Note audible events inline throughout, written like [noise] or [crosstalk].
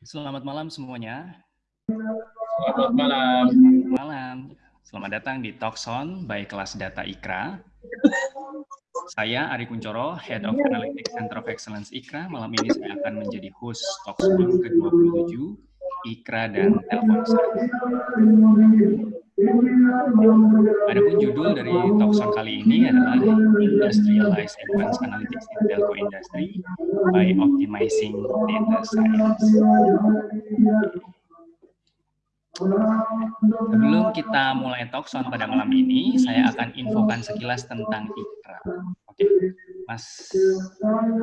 Selamat malam semuanya. Selamat malam. Selamat malam. Selamat datang di Talkson by Kelas Data IKRA. Saya Ari Kuncoro, Head of Analytics Center of Excellence IKRA. Malam ini saya akan menjadi host Talkson ke-27 IKRA dan Telkomsel. Adapun judul dari Talkson kali ini adalah Industrialize Advanced Analytics in Telco Industry by Optimizing Data Science. Sebelum kita mulai talkson pada malam ini, saya akan infokan sekilas tentang IKRA. Oke, Mas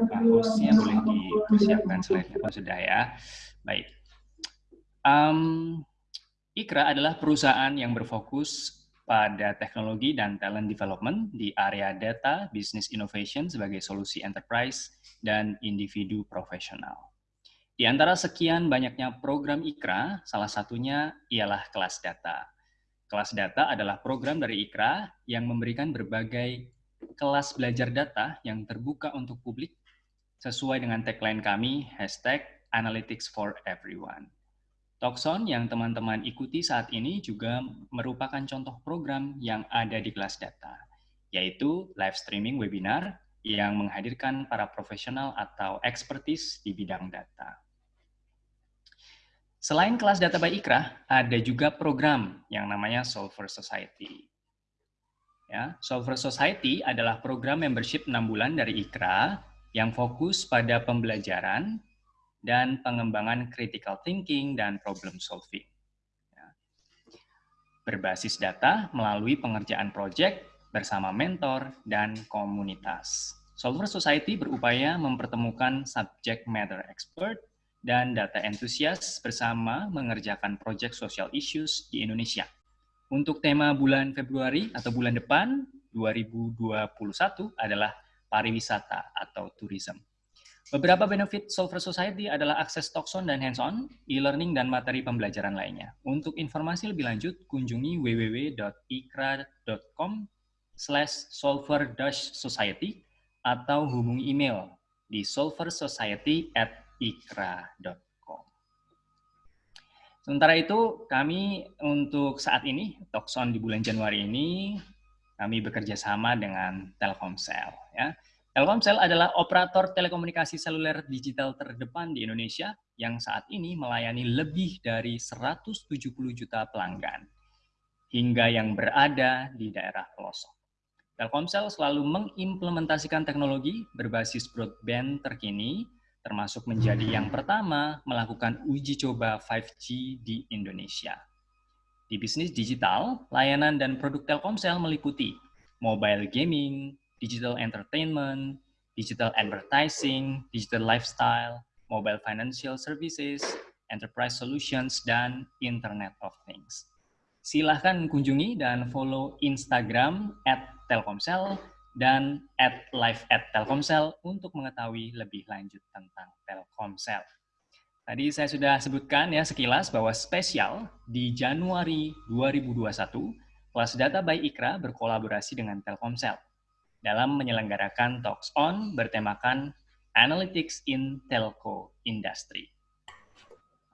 Pak hostnya boleh dipersiapkan slide-nya sudah ya. Baik. Um, IKRA adalah perusahaan yang berfokus pada teknologi dan talent development di area data, business innovation sebagai solusi enterprise, dan individu profesional. Di antara sekian banyaknya program IKRA, salah satunya ialah kelas data. Kelas data adalah program dari IKRA yang memberikan berbagai kelas belajar data yang terbuka untuk publik sesuai dengan tagline kami, hashtag Analytics for Everyone. Tokson yang teman-teman ikuti saat ini juga merupakan contoh program yang ada di kelas data, yaitu live streaming webinar yang menghadirkan para profesional atau expertise di bidang data. Selain kelas data by Ikra, ada juga program yang namanya Solver Society. Ya, Solver Society adalah program membership 6 bulan dari Ikra yang fokus pada pembelajaran dan pengembangan critical thinking dan problem solving. Ya. Berbasis data melalui pengerjaan proyek bersama mentor dan komunitas. Solver Society berupaya mempertemukan subject matter expert dan data entusias bersama mengerjakan proyek social issues di Indonesia. Untuk tema bulan Februari atau bulan depan 2021 adalah pariwisata atau tourism. Beberapa benefit Solver Society adalah akses Tokson dan hands-on, e-learning, dan materi pembelajaran lainnya. Untuk informasi lebih lanjut, kunjungi www.ikra.com slash solver-society atau hubungi email di solversociety at ikra.com. Sementara itu, kami untuk saat ini, Tokson di bulan Januari ini, kami bekerja sama dengan Telkomsel. Ya. Telkomsel adalah operator telekomunikasi seluler digital terdepan di Indonesia yang saat ini melayani lebih dari 170 juta pelanggan hingga yang berada di daerah pelosok. Telkomsel selalu mengimplementasikan teknologi berbasis broadband terkini, termasuk menjadi yang pertama melakukan uji coba 5G di Indonesia. Di bisnis digital, layanan dan produk Telkomsel meliputi mobile gaming, digital entertainment, digital advertising, digital lifestyle, mobile financial services, enterprise solutions, dan Internet of Things. Silahkan kunjungi dan follow Instagram at Telkomsel dan at live at Telkomsel untuk mengetahui lebih lanjut tentang Telkomsel. Tadi saya sudah sebutkan ya sekilas bahwa spesial di Januari 2021, kelas data by Ikra berkolaborasi dengan Telkomsel dalam menyelenggarakan Talks On bertemakan Analytics in Telco Industry.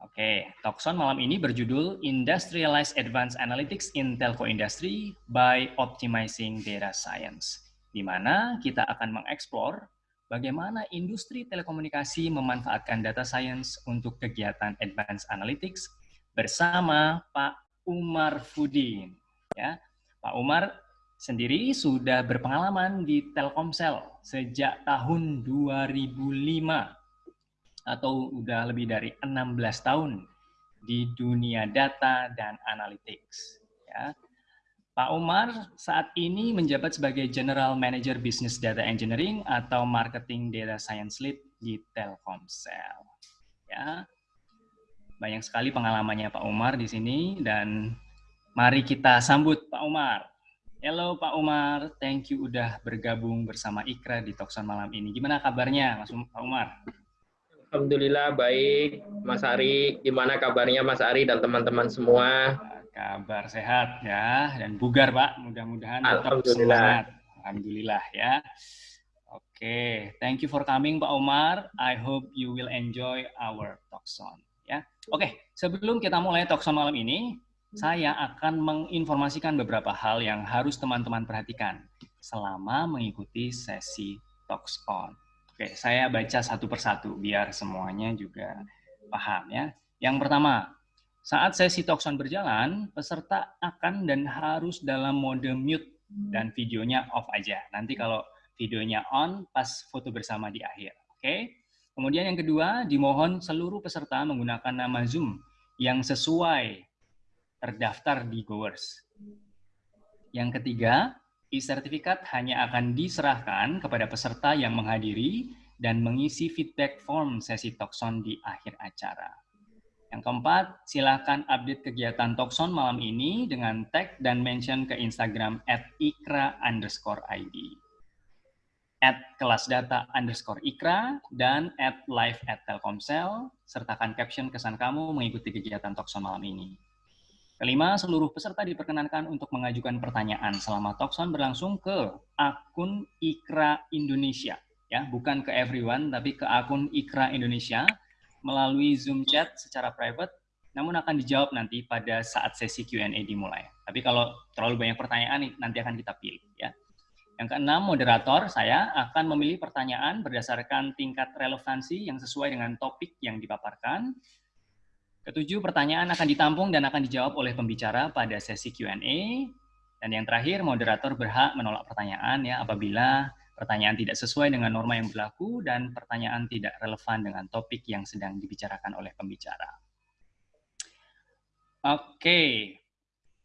Oke, Talks On malam ini berjudul Industrialize Advanced Analytics in Telco Industry by Optimizing Data Science, di mana kita akan mengeksplor bagaimana industri telekomunikasi memanfaatkan data science untuk kegiatan advanced analytics bersama Pak Umar Fudin. Ya, Pak Umar sendiri sudah berpengalaman di Telkomsel sejak tahun 2005 atau udah lebih dari 16 tahun di dunia data dan analytics. Ya. Pak Umar saat ini menjabat sebagai General Manager Business Data Engineering atau Marketing Data Science Lead di Telkomsel. Ya. Banyak sekali pengalamannya Pak Umar di sini dan mari kita sambut Pak Umar. Halo Pak Umar, thank you udah bergabung bersama Ikra di Tokson malam ini. Gimana kabarnya Mas um-, Pak Umar? Alhamdulillah baik, Mas Ari. Gimana kabarnya Mas Ari dan teman-teman semua? Kabar sehat ya, dan bugar Pak. Mudah-mudahan tetap semangat. Alhamdulillah ya. Oke, okay. thank you for coming Pak Umar. I hope you will enjoy our Tokson. Ya, oke. Sebelum kita mulai talkson malam ini, saya akan menginformasikan beberapa hal yang harus teman-teman perhatikan selama mengikuti sesi Talks On. Oke, saya baca satu persatu biar semuanya juga paham ya. Yang pertama, saat sesi Talks On berjalan, peserta akan dan harus dalam mode mute dan videonya off aja. Nanti kalau videonya on, pas foto bersama di akhir. Oke. Kemudian yang kedua, dimohon seluruh peserta menggunakan nama Zoom yang sesuai terdaftar di Goers. Yang ketiga, e-sertifikat hanya akan diserahkan kepada peserta yang menghadiri dan mengisi feedback form sesi Tokson di akhir acara. Yang keempat, silakan update kegiatan Tokson malam ini dengan tag dan mention ke Instagram at ikra underscore ID, at kelas data underscore ikra, dan at live at telkomsel, sertakan caption kesan kamu mengikuti kegiatan Tokson malam ini. Kelima, seluruh peserta diperkenankan untuk mengajukan pertanyaan selama Talkson berlangsung ke akun Ikra Indonesia. ya Bukan ke everyone, tapi ke akun Ikra Indonesia melalui Zoom chat secara private, namun akan dijawab nanti pada saat sesi Q&A dimulai. Tapi kalau terlalu banyak pertanyaan, nanti akan kita pilih. ya. Yang keenam, moderator saya akan memilih pertanyaan berdasarkan tingkat relevansi yang sesuai dengan topik yang dipaparkan, Ketujuh, pertanyaan akan ditampung dan akan dijawab oleh pembicara pada sesi Q&A. Dan yang terakhir, moderator berhak menolak pertanyaan ya apabila pertanyaan tidak sesuai dengan norma yang berlaku dan pertanyaan tidak relevan dengan topik yang sedang dibicarakan oleh pembicara. Oke,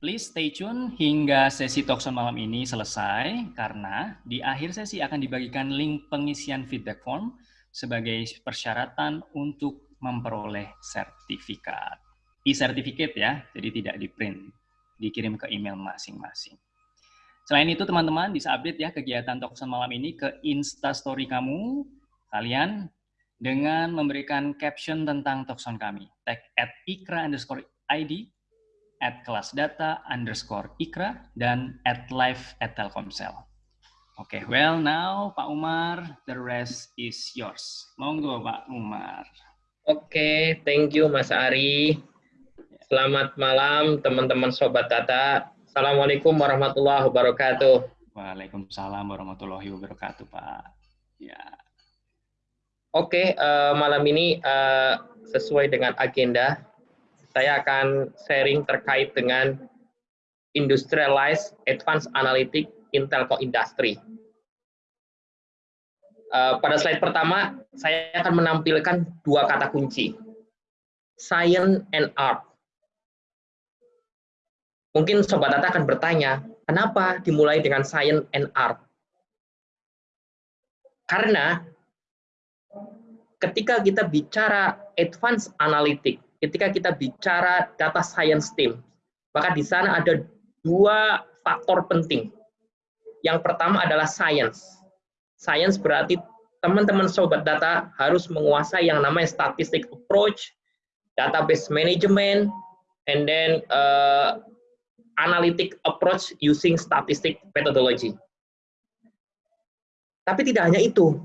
please stay tune hingga sesi talkson malam ini selesai karena di akhir sesi akan dibagikan link pengisian feedback form sebagai persyaratan untuk memperoleh sertifikat. E-sertifikat ya, jadi tidak di print, dikirim ke email masing-masing. Selain itu teman-teman bisa update ya kegiatan Tokson malam ini ke Instastory kamu, kalian dengan memberikan caption tentang Tokson kami. Tag at ikra underscore ID, at kelas data underscore ikra, dan at live at telkomsel. Oke, okay, well now Pak Umar, the rest is yours. Monggo Pak Umar. Oke, thank you Mas Ari. Selamat malam teman-teman Sobat Data. Assalamualaikum warahmatullahi wabarakatuh. Waalaikumsalam warahmatullahi wabarakatuh Pak. Ya. Oke, uh, malam ini uh, sesuai dengan agenda, saya akan sharing terkait dengan Industrialized Advanced Analytics in Telco Industry. Uh, pada slide pertama, saya akan menampilkan dua kata kunci. Science and art. Mungkin Sobat Data akan bertanya, kenapa dimulai dengan science and art? Karena ketika kita bicara advanced analytic, ketika kita bicara data science team, maka di sana ada dua faktor penting. Yang pertama adalah science Science berarti teman-teman sobat data harus menguasai yang namanya statistic approach, database management, and then uh, analytic approach using statistic methodology. Tapi tidak hanya itu.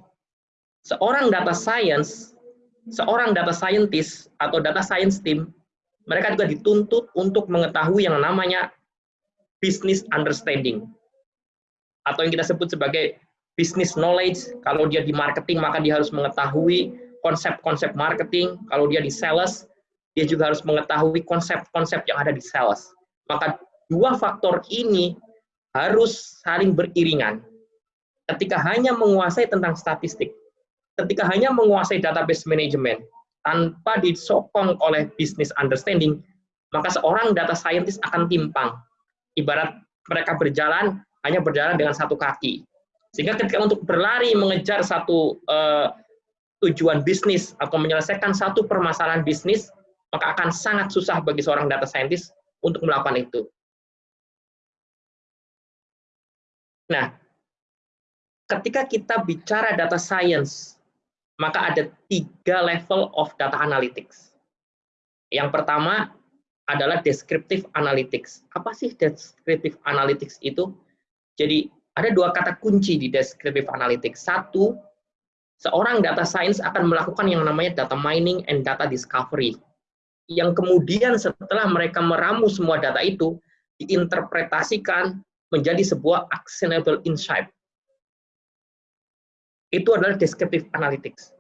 Seorang data science, seorang data scientist atau data science team, mereka juga dituntut untuk mengetahui yang namanya business understanding atau yang kita sebut sebagai business knowledge, kalau dia di marketing maka dia harus mengetahui konsep-konsep marketing, kalau dia di sales, dia juga harus mengetahui konsep-konsep yang ada di sales. Maka dua faktor ini harus saling beriringan. Ketika hanya menguasai tentang statistik, ketika hanya menguasai database management, tanpa disokong oleh business understanding, maka seorang data scientist akan timpang. Ibarat mereka berjalan, hanya berjalan dengan satu kaki. Sehingga ketika untuk berlari mengejar satu uh, tujuan bisnis atau menyelesaikan satu permasalahan bisnis, maka akan sangat susah bagi seorang data scientist untuk melakukan itu. Nah, ketika kita bicara data science, maka ada tiga level of data analytics. Yang pertama adalah descriptive analytics. Apa sih descriptive analytics itu? Jadi ada dua kata kunci di descriptive analytics. Satu, seorang data science akan melakukan yang namanya data mining and data discovery. yang kemudian setelah mereka meramu semua data itu, diinterpretasikan menjadi sebuah actionable insight. Itu adalah descriptive analytics.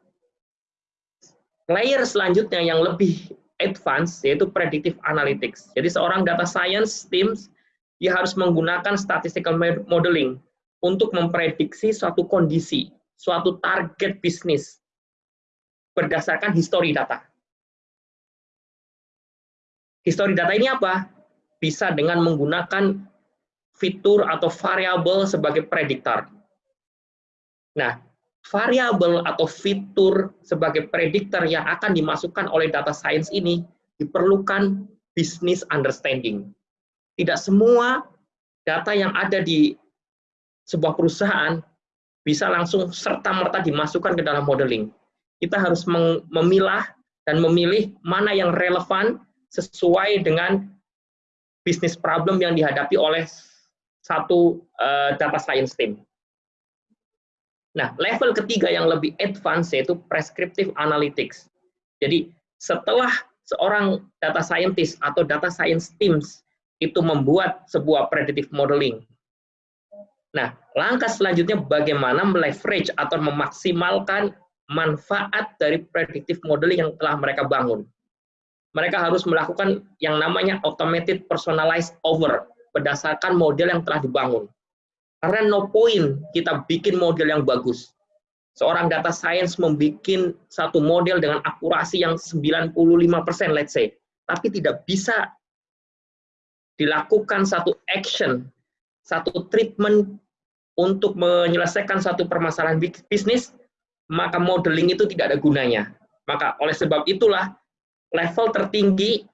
Layer selanjutnya yang lebih advance yaitu predictive analytics. Jadi seorang data science teams dia harus menggunakan statistical modeling untuk memprediksi suatu kondisi, suatu target bisnis berdasarkan histori data. Histori data ini apa? Bisa dengan menggunakan fitur atau variabel sebagai prediktor. Nah, variabel atau fitur sebagai prediktor yang akan dimasukkan oleh data science ini diperlukan business understanding. Tidak semua data yang ada di sebuah perusahaan bisa langsung serta-merta dimasukkan ke dalam modeling. Kita harus memilah dan memilih mana yang relevan sesuai dengan bisnis problem yang dihadapi oleh satu uh, data science team. Nah, level ketiga yang lebih advance yaitu prescriptive analytics. Jadi, setelah seorang data scientist atau data science teams itu membuat sebuah predictive modeling. Nah, langkah selanjutnya bagaimana meleverage atau memaksimalkan manfaat dari predictive modeling yang telah mereka bangun mereka harus melakukan yang namanya automated personalized over berdasarkan model yang telah dibangun. Karena no point kita bikin model yang bagus. Seorang data science membuat satu model dengan akurasi yang 95% let's say, tapi tidak bisa dilakukan satu action, satu treatment untuk menyelesaikan satu permasalahan bisnis, maka modeling itu tidak ada gunanya. Maka oleh sebab itulah level tertinggi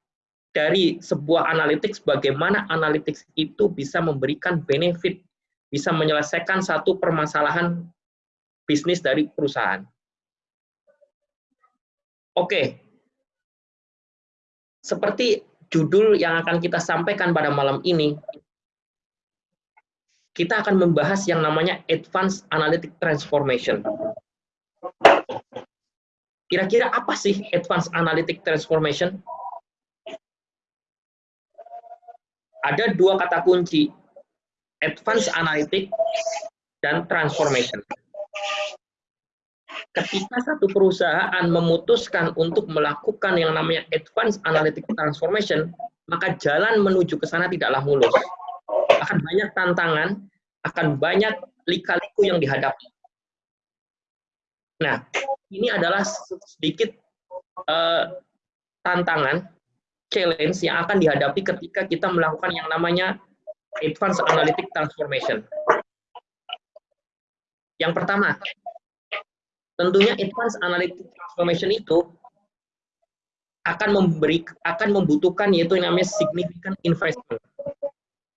dari sebuah analytics, bagaimana analytics itu bisa memberikan benefit, bisa menyelesaikan satu permasalahan bisnis dari perusahaan. Oke, seperti judul yang akan kita sampaikan pada malam ini, kita akan membahas yang namanya Advanced Analytic Transformation. Kira-kira apa sih Advanced Analytic Transformation? Ada dua kata kunci, Advanced Analytic dan Transformation. Ketika satu perusahaan memutuskan untuk melakukan yang namanya Advanced Analytic Transformation, maka jalan menuju ke sana tidaklah mulus. Akan banyak tantangan, akan banyak lika-liku yang dihadapi. Nah, ini adalah sedikit uh, tantangan, challenge yang akan dihadapi ketika kita melakukan yang namanya Advanced Analytic Transformation. Yang pertama, tentunya Advanced Analytic Transformation itu akan memberi akan membutuhkan yaitu yang namanya significant investment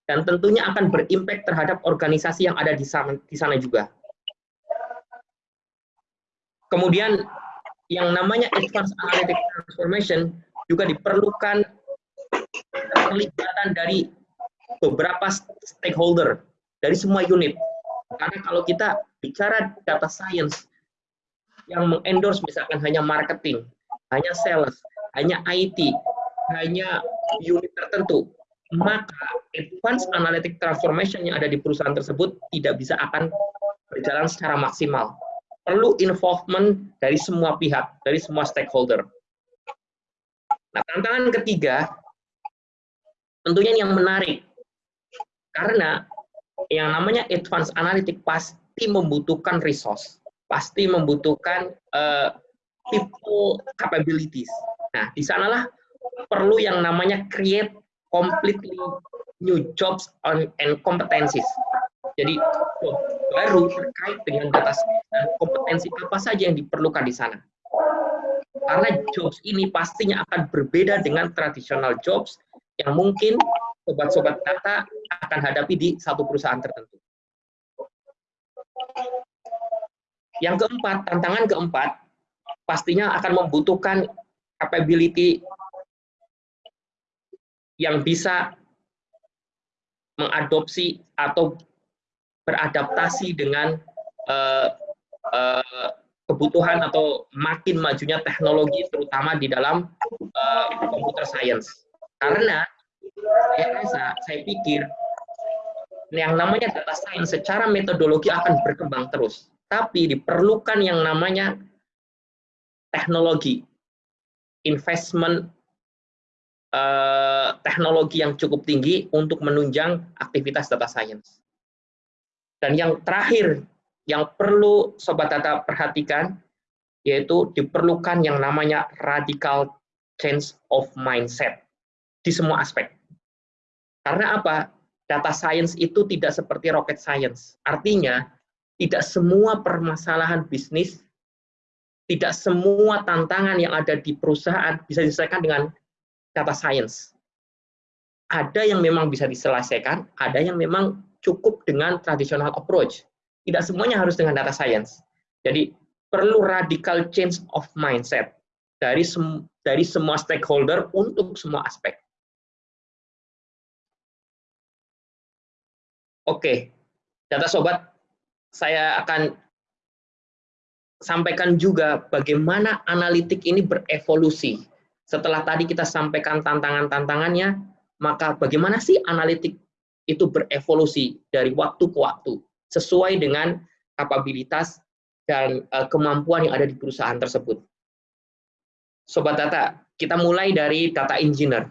dan tentunya akan berimpact terhadap organisasi yang ada di sana, di sana juga. Kemudian yang namanya advanced analytic transformation juga diperlukan keterlibatan dari beberapa stakeholder dari semua unit. Karena kalau kita bicara data science yang mengendorse misalkan hanya marketing, hanya sales, hanya IT, hanya unit tertentu, maka advanced analytic transformation yang ada di perusahaan tersebut tidak bisa akan berjalan secara maksimal. Perlu involvement dari semua pihak, dari semua stakeholder. Nah, tantangan ketiga, tentunya yang menarik, karena yang namanya advanced analytic pasti membutuhkan resource, pasti membutuhkan uh, people capabilities. Nah, di sanalah perlu yang namanya create completely new jobs and competencies. Jadi baru terkait dengan data dan kompetensi apa saja yang diperlukan di sana. Karena jobs ini pastinya akan berbeda dengan tradisional jobs yang mungkin sobat-sobat data akan hadapi di satu perusahaan tertentu. Yang keempat, tantangan keempat, pastinya akan membutuhkan capability yang bisa mengadopsi atau beradaptasi dengan uh, uh, kebutuhan atau makin majunya teknologi terutama di dalam uh, computer science. Karena saya saya pikir yang namanya data science secara metodologi akan berkembang terus. Tapi diperlukan yang namanya teknologi, investment uh, teknologi yang cukup tinggi untuk menunjang aktivitas data science. Dan yang terakhir yang perlu sobat data perhatikan yaitu diperlukan yang namanya radical change of mindset di semua aspek. Karena apa? Data science itu tidak seperti rocket science. Artinya, tidak semua permasalahan bisnis, tidak semua tantangan yang ada di perusahaan bisa diselesaikan dengan data science. Ada yang memang bisa diselesaikan, ada yang memang cukup dengan traditional approach. Tidak semuanya harus dengan data science. Jadi perlu radical change of mindset dari sem dari semua stakeholder untuk semua aspek. Oke, data sobat, saya akan sampaikan juga bagaimana analitik ini berevolusi. Setelah tadi kita sampaikan tantangan-tantangannya, maka bagaimana sih analitik itu berevolusi dari waktu ke waktu sesuai dengan kapabilitas dan uh, kemampuan yang ada di perusahaan tersebut. Sobat data, kita mulai dari data engineer.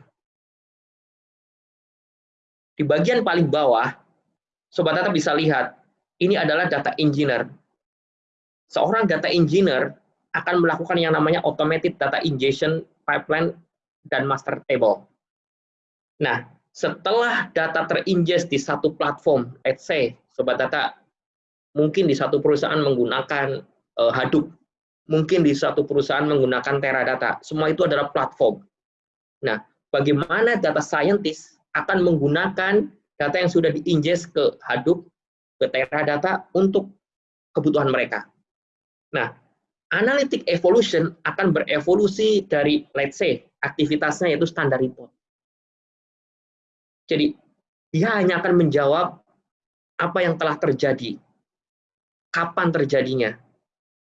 Di bagian paling bawah, sobat data bisa lihat, ini adalah data engineer. Seorang data engineer akan melakukan yang namanya automated data ingestion pipeline dan master table. Nah, setelah data teringest di satu platform, let's say sobat data mungkin di satu perusahaan menggunakan uh, Hadoop, mungkin di satu perusahaan menggunakan Teradata. Semua itu adalah platform. Nah, bagaimana data scientist akan menggunakan data yang sudah diingest ke Hadoop, ke Teradata untuk kebutuhan mereka. Nah, analytic evolution akan berevolusi dari, let's say, aktivitasnya yaitu standar report. Jadi dia hanya akan menjawab apa yang telah terjadi, kapan terjadinya,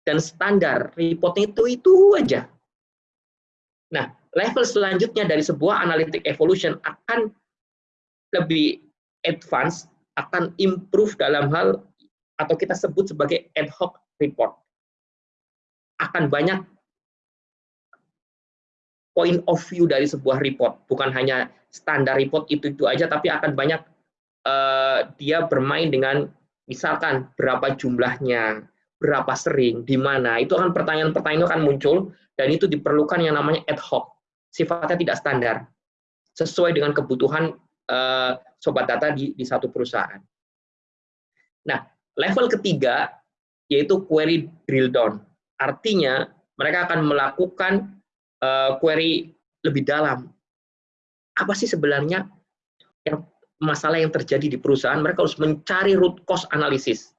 dan standar report itu itu aja. Nah, level selanjutnya dari sebuah analytic evolution akan lebih advance, akan improve dalam hal atau kita sebut sebagai ad hoc report. Akan banyak point of view dari sebuah report, bukan hanya standar report itu itu aja, tapi akan banyak uh, dia bermain dengan misalkan berapa jumlahnya, berapa sering, di mana, itu akan pertanyaan-pertanyaan akan muncul dan itu diperlukan yang namanya ad hoc, sifatnya tidak standar, sesuai dengan kebutuhan uh, sobat data di, di satu perusahaan. Nah, level ketiga yaitu query drill down. Artinya mereka akan melakukan uh, query lebih dalam apa sih sebenarnya yang masalah yang terjadi di perusahaan, mereka harus mencari root cause analysis.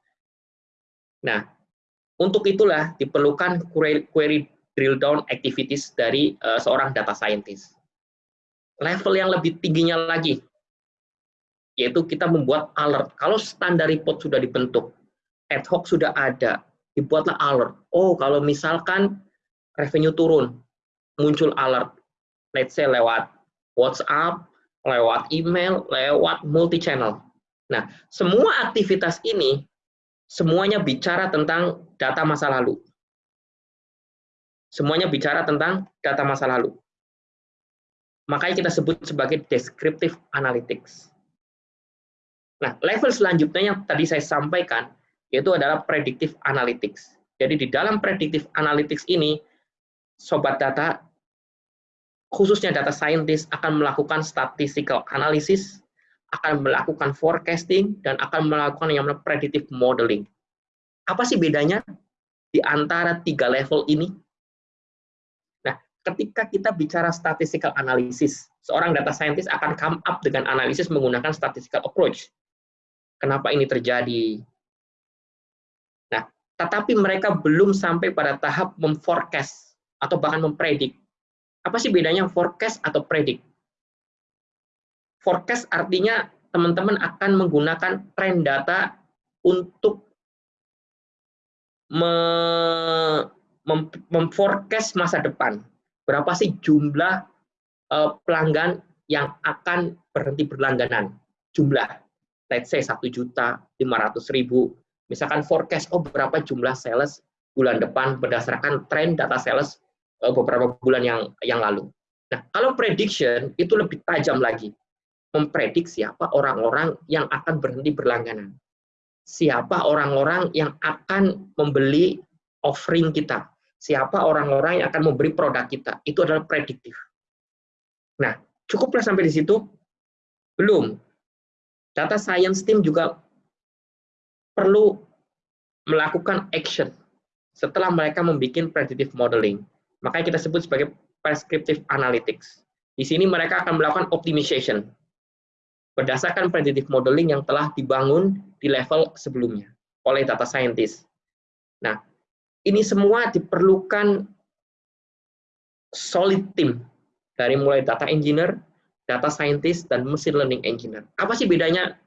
Nah, untuk itulah diperlukan query, query drill down activities dari uh, seorang data scientist. Level yang lebih tingginya lagi, yaitu kita membuat alert. Kalau standar report sudah dibentuk, ad hoc sudah ada, dibuatlah alert. Oh, kalau misalkan revenue turun, muncul alert. Let's say lewat WhatsApp, lewat email, lewat multi channel. Nah, semua aktivitas ini semuanya bicara tentang data masa lalu. Semuanya bicara tentang data masa lalu. Makanya kita sebut sebagai descriptive analytics. Nah, level selanjutnya yang tadi saya sampaikan yaitu adalah predictive analytics. Jadi di dalam predictive analytics ini sobat data khususnya data scientist akan melakukan statistical analysis, akan melakukan forecasting, dan akan melakukan yang namanya predictive modeling. Apa sih bedanya di antara tiga level ini? Nah, ketika kita bicara statistical analysis, seorang data scientist akan come up dengan analisis menggunakan statistical approach. Kenapa ini terjadi? Nah, tetapi mereka belum sampai pada tahap memforecast atau bahkan mempredik apa sih bedanya forecast atau predict? Forecast artinya teman-teman akan menggunakan trend data untuk memforecast masa depan. Berapa sih jumlah uh, pelanggan yang akan berhenti berlangganan? Jumlah, let's say 1 juta 500 ribu. Misalkan forecast, oh berapa jumlah sales bulan depan berdasarkan tren data sales uh, beberapa bulan yang yang lalu. Nah, kalau prediction itu lebih tajam lagi. Memprediksi siapa orang-orang yang akan berhenti berlangganan. Siapa orang-orang yang akan membeli offering kita siapa orang-orang yang akan memberi produk kita. Itu adalah prediktif. Nah, cukuplah sampai di situ? Belum. Data science team juga perlu melakukan action setelah mereka membuat predictive modeling. Makanya kita sebut sebagai prescriptive analytics. Di sini mereka akan melakukan optimization berdasarkan predictive modeling yang telah dibangun di level sebelumnya oleh data scientist. Nah, ini semua diperlukan solid team dari mulai data engineer, data scientist, dan machine learning engineer. Apa sih bedanya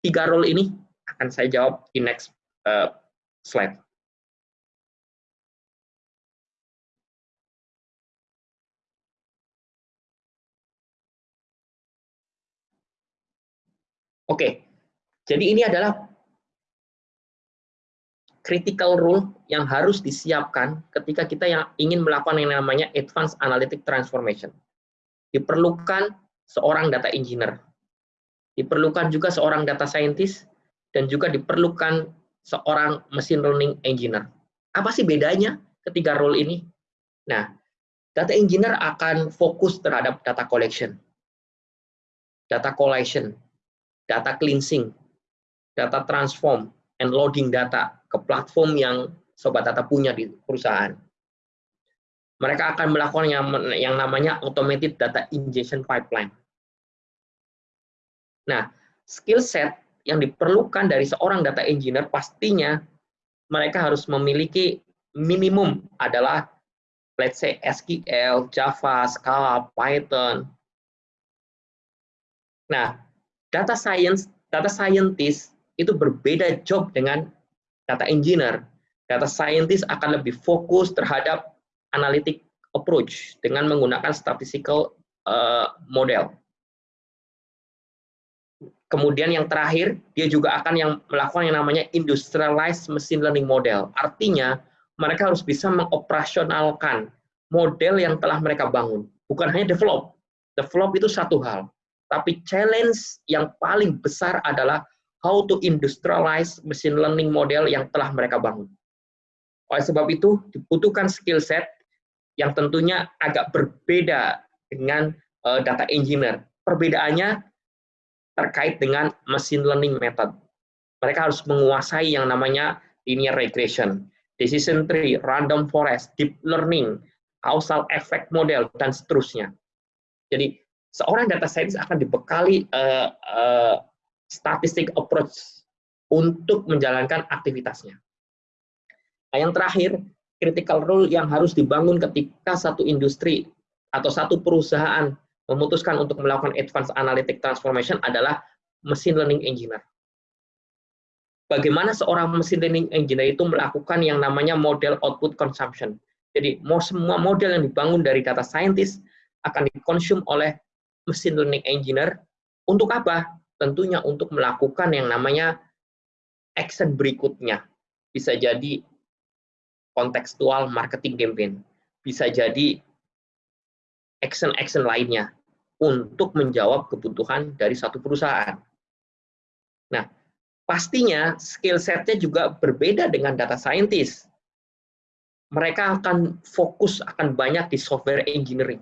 tiga role ini? Akan saya jawab di next uh, slide. Oke, jadi ini adalah critical rule yang harus disiapkan ketika kita yang ingin melakukan yang namanya advanced analytic transformation. Diperlukan seorang data engineer, diperlukan juga seorang data scientist, dan juga diperlukan seorang machine learning engineer. Apa sih bedanya ketiga role ini? Nah, data engineer akan fokus terhadap data collection, data collation, data cleansing, data transform, and loading data ke platform yang sobat data punya di perusahaan. Mereka akan melakukan yang, yang namanya automated data ingestion pipeline. Nah, skill set yang diperlukan dari seorang data engineer pastinya mereka harus memiliki minimum adalah let's say SQL, Java, Scala, Python. Nah, data science, data scientist itu berbeda job dengan data engineer, data scientist akan lebih fokus terhadap analytic approach dengan menggunakan statistical uh, model. Kemudian yang terakhir, dia juga akan yang melakukan yang namanya industrialized machine learning model. Artinya, mereka harus bisa mengoperasionalkan model yang telah mereka bangun. Bukan hanya develop. Develop itu satu hal. Tapi challenge yang paling besar adalah how to industrialize machine learning model yang telah mereka bangun. Oleh sebab itu, dibutuhkan skill set yang tentunya agak berbeda dengan uh, data engineer. Perbedaannya terkait dengan machine learning method. Mereka harus menguasai yang namanya linear regression, decision tree, random forest, deep learning, causal effect model, dan seterusnya. Jadi, seorang data scientist akan dibekali uh, uh, statistic approach untuk menjalankan aktivitasnya. Nah, yang terakhir, critical role yang harus dibangun ketika satu industri atau satu perusahaan memutuskan untuk melakukan advanced analytic transformation adalah machine learning engineer. Bagaimana seorang machine learning engineer itu melakukan yang namanya model output consumption. Jadi semua model yang dibangun dari data scientist akan dikonsum oleh machine learning engineer untuk apa? tentunya untuk melakukan yang namanya action berikutnya. Bisa jadi kontekstual marketing campaign, bisa jadi action-action lainnya untuk menjawab kebutuhan dari satu perusahaan. Nah, pastinya skill setnya juga berbeda dengan data scientist. Mereka akan fokus akan banyak di software engineering.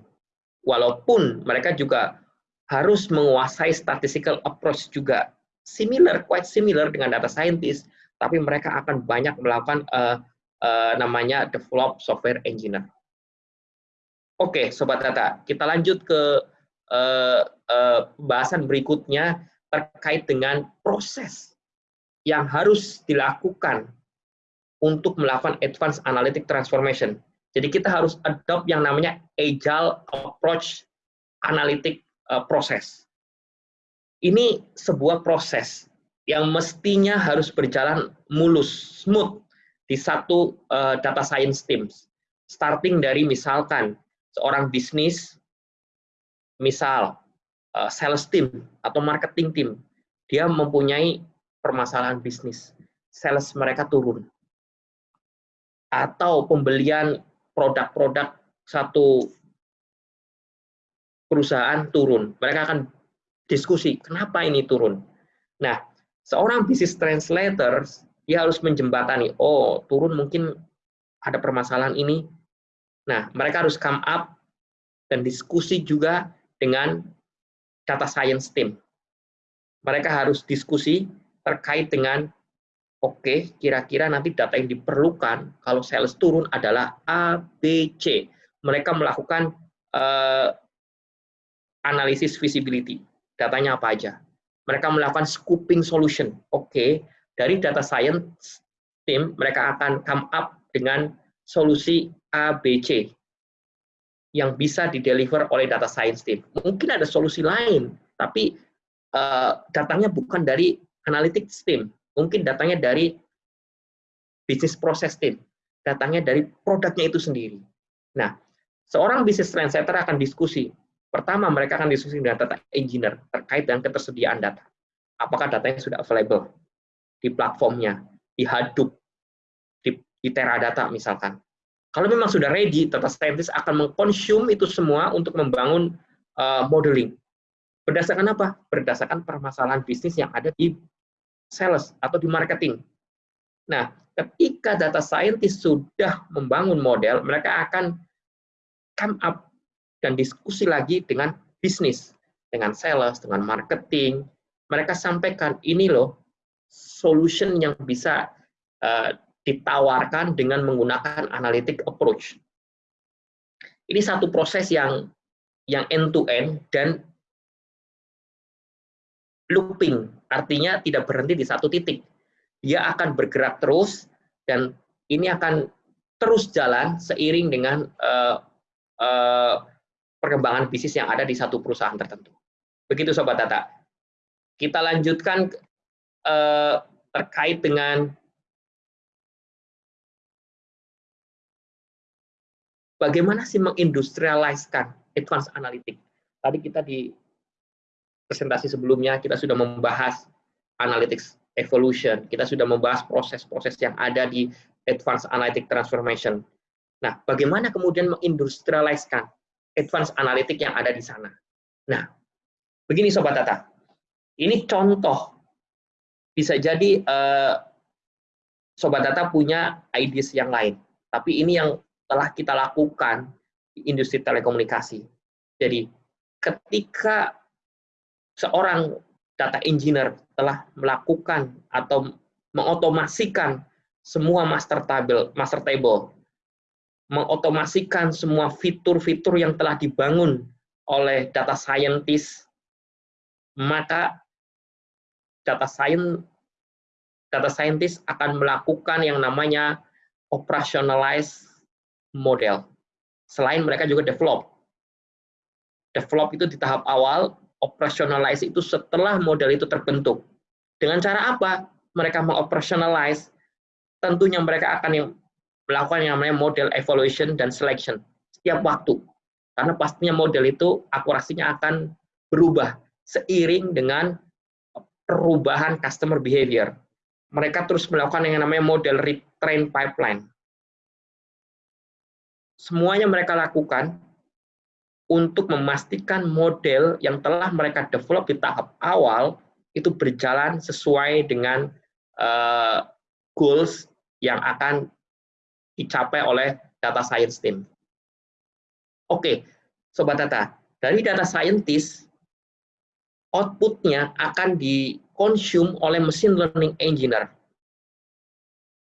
Walaupun mereka juga harus menguasai statistical approach juga similar, quite similar dengan data scientist, tapi mereka akan banyak melakukan uh, uh, namanya develop software engineer. Oke, okay, sobat data, kita lanjut ke uh, uh, bahasan berikutnya terkait dengan proses yang harus dilakukan untuk melakukan advanced analytic transformation. Jadi kita harus adopt yang namanya agile approach analytic uh, proses. Ini sebuah proses yang mestinya harus berjalan mulus, smooth, di satu uh, data science team. Starting dari misalkan seorang bisnis, misal uh, sales team atau marketing team, dia mempunyai permasalahan bisnis, sales mereka turun. Atau pembelian produk-produk satu perusahaan turun. Mereka akan diskusi, kenapa ini turun? Nah, seorang business translator dia harus menjembatani, oh turun mungkin ada permasalahan ini. Nah, mereka harus come up dan diskusi juga dengan data science team. Mereka harus diskusi terkait dengan, oke, okay, kira-kira nanti data yang diperlukan kalau sales turun adalah A, B, C. Mereka melakukan uh, analisis visibility. Datanya apa aja? Mereka melakukan scooping solution. Oke, okay, dari data science team mereka akan come up dengan solusi ABC yang bisa dideliver oleh data science team. Mungkin ada solusi lain, tapi uh, datanya bukan dari analytics team. Mungkin datanya dari business process team. Datanya dari produknya itu sendiri. Nah, seorang business translator akan diskusi. Pertama, mereka akan diskusi dengan data engineer terkait dengan ketersediaan data. Apakah datanya sudah available? Di platformnya, di Hadoop, di, di Teradata misalkan. Kalau memang sudah ready, data scientist akan mengkonsum itu semua untuk membangun uh, modeling. Berdasarkan apa? Berdasarkan permasalahan bisnis yang ada di sales atau di marketing. Nah, ketika data scientist sudah membangun model, mereka akan come up dan diskusi lagi dengan bisnis, dengan sales, dengan marketing. Mereka sampaikan, ini loh solution yang bisa uh, ditawarkan dengan menggunakan analytic approach. Ini satu proses yang yang end to end dan looping, artinya tidak berhenti di satu titik. Dia akan bergerak terus dan ini akan terus jalan seiring dengan uh, uh, perkembangan bisnis yang ada di satu perusahaan tertentu. Begitu Sobat Tata. Kita lanjutkan eh, terkait dengan bagaimana sih mengindustrialiskan advanced analytic. Tadi kita di presentasi sebelumnya kita sudah membahas analytics evolution, kita sudah membahas proses-proses yang ada di advanced analytic transformation. Nah, bagaimana kemudian mengindustrialiskan advanced analytic yang ada di sana? Nah, begini Sobat Tata, ini contoh bisa jadi uh, sobat data punya ideas yang lain, tapi ini yang telah kita lakukan di industri telekomunikasi. Jadi ketika seorang data engineer telah melakukan atau mengotomasikan semua master table, master table, mengotomasikan semua fitur-fitur yang telah dibangun oleh data scientist, maka data science data scientist akan melakukan yang namanya operationalize model. Selain mereka juga develop. Develop itu di tahap awal, operationalize itu setelah model itu terbentuk. Dengan cara apa? Mereka mengoperationalize, tentunya mereka akan melakukan yang namanya model evaluation dan selection setiap waktu. Karena pastinya model itu akurasinya akan berubah seiring dengan perubahan customer behavior. Mereka terus melakukan yang namanya model retrain pipeline. Semuanya mereka lakukan untuk memastikan model yang telah mereka develop di tahap awal itu berjalan sesuai dengan uh, goals yang akan dicapai oleh data science team. Oke, Sobat Data, dari data scientist outputnya akan dikonsum oleh mesin learning engineer.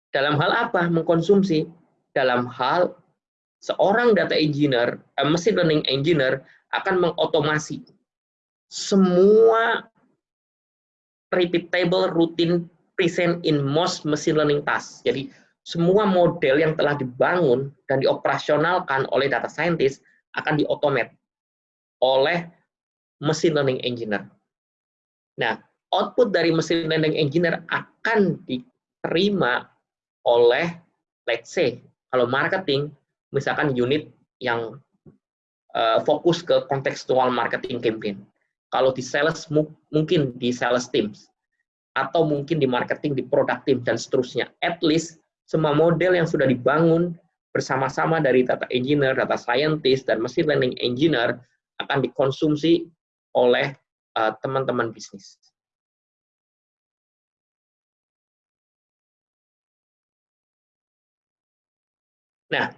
Dalam hal apa mengkonsumsi? Dalam hal seorang data engineer, eh, mesin learning engineer akan mengotomasi semua repeatable routine present in most machine learning task. Jadi semua model yang telah dibangun dan dioperasionalkan oleh data scientist akan diotomat oleh mesin learning engineer. Nah, output dari mesin learning engineer akan diterima oleh let's say kalau marketing misalkan unit yang uh, fokus ke kontekstual marketing campaign. Kalau di sales mungkin di sales teams atau mungkin di marketing di product team dan seterusnya. At least semua model yang sudah dibangun bersama-sama dari data engineer, data scientist dan machine learning engineer akan dikonsumsi oleh eh, teman-teman uh, bisnis. Nah,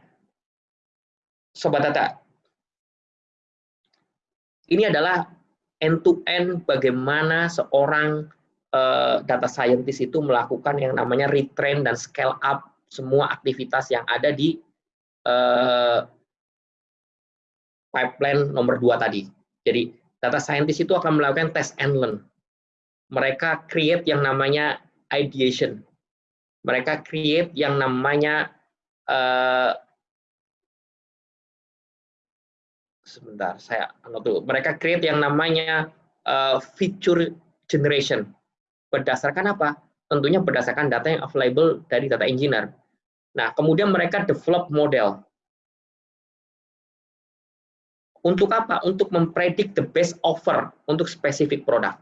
sobat data, ini adalah end-to-end -end bagaimana seorang uh, data scientist itu melakukan yang namanya retrain dan scale up semua aktivitas yang ada di uh, pipeline nomor dua tadi. Jadi data scientist itu akan melakukan test and learn. Mereka create yang namanya ideation. Mereka create yang namanya uh, sebentar saya dulu. Mereka create yang namanya uh, feature generation. Berdasarkan apa? Tentunya berdasarkan data yang available dari data engineer. Nah, kemudian mereka develop model. Untuk apa? Untuk mempredik the best offer untuk spesifik produk,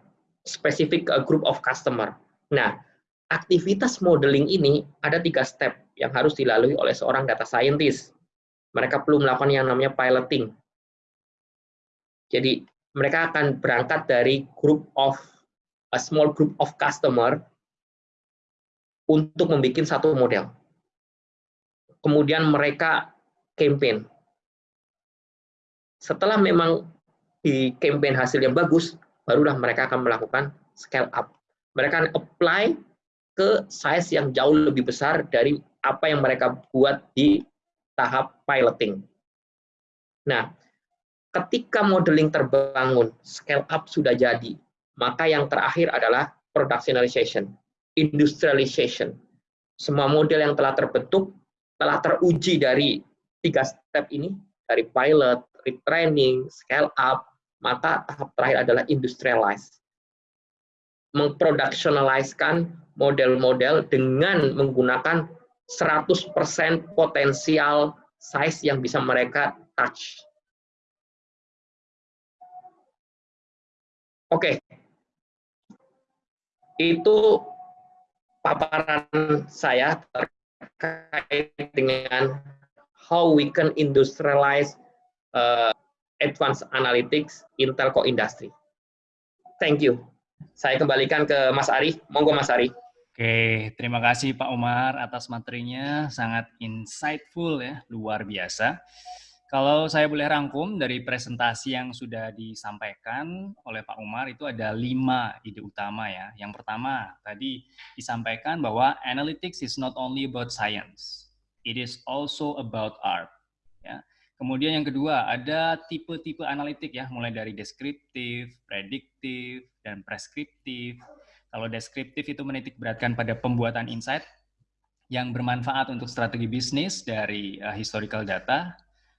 spesifik uh, group of customer. Nah, aktivitas modeling ini ada tiga step yang harus dilalui oleh seorang data scientist. Mereka perlu melakukan yang namanya piloting. Jadi mereka akan berangkat dari group of a small group of customer untuk membuat satu model. Kemudian mereka campaign. Setelah memang di campaign hasilnya bagus, barulah mereka akan melakukan scale up. Mereka akan apply ke size yang jauh lebih besar dari apa yang mereka buat di tahap piloting. Nah, ketika modeling terbangun, scale up sudah jadi, maka yang terakhir adalah productionalization, industrialization. Semua model yang telah terbentuk, telah teruji dari tiga step ini, dari pilot, retraining, scale up, maka tahap terakhir adalah industrialize. Mengproductionalizekan model-model dengan menggunakan 100% potensial size yang bisa mereka touch Oke. Itu paparan saya terkait dengan how we can industrialize uh, advanced analytics in telco industry. Thank you. Saya kembalikan ke Mas Ari. Monggo Mas Ari. Oke, terima kasih Pak Umar atas materinya, sangat insightful ya, luar biasa. Kalau saya boleh rangkum dari presentasi yang sudah disampaikan oleh Pak Umar itu ada lima ide utama ya. Yang pertama tadi disampaikan bahwa analytics is not only about science, it is also about art. Ya. Kemudian yang kedua ada tipe-tipe analitik ya, mulai dari deskriptif, prediktif, dan preskriptif. Kalau deskriptif itu menitik beratkan pada pembuatan insight yang bermanfaat untuk strategi bisnis dari uh, historical data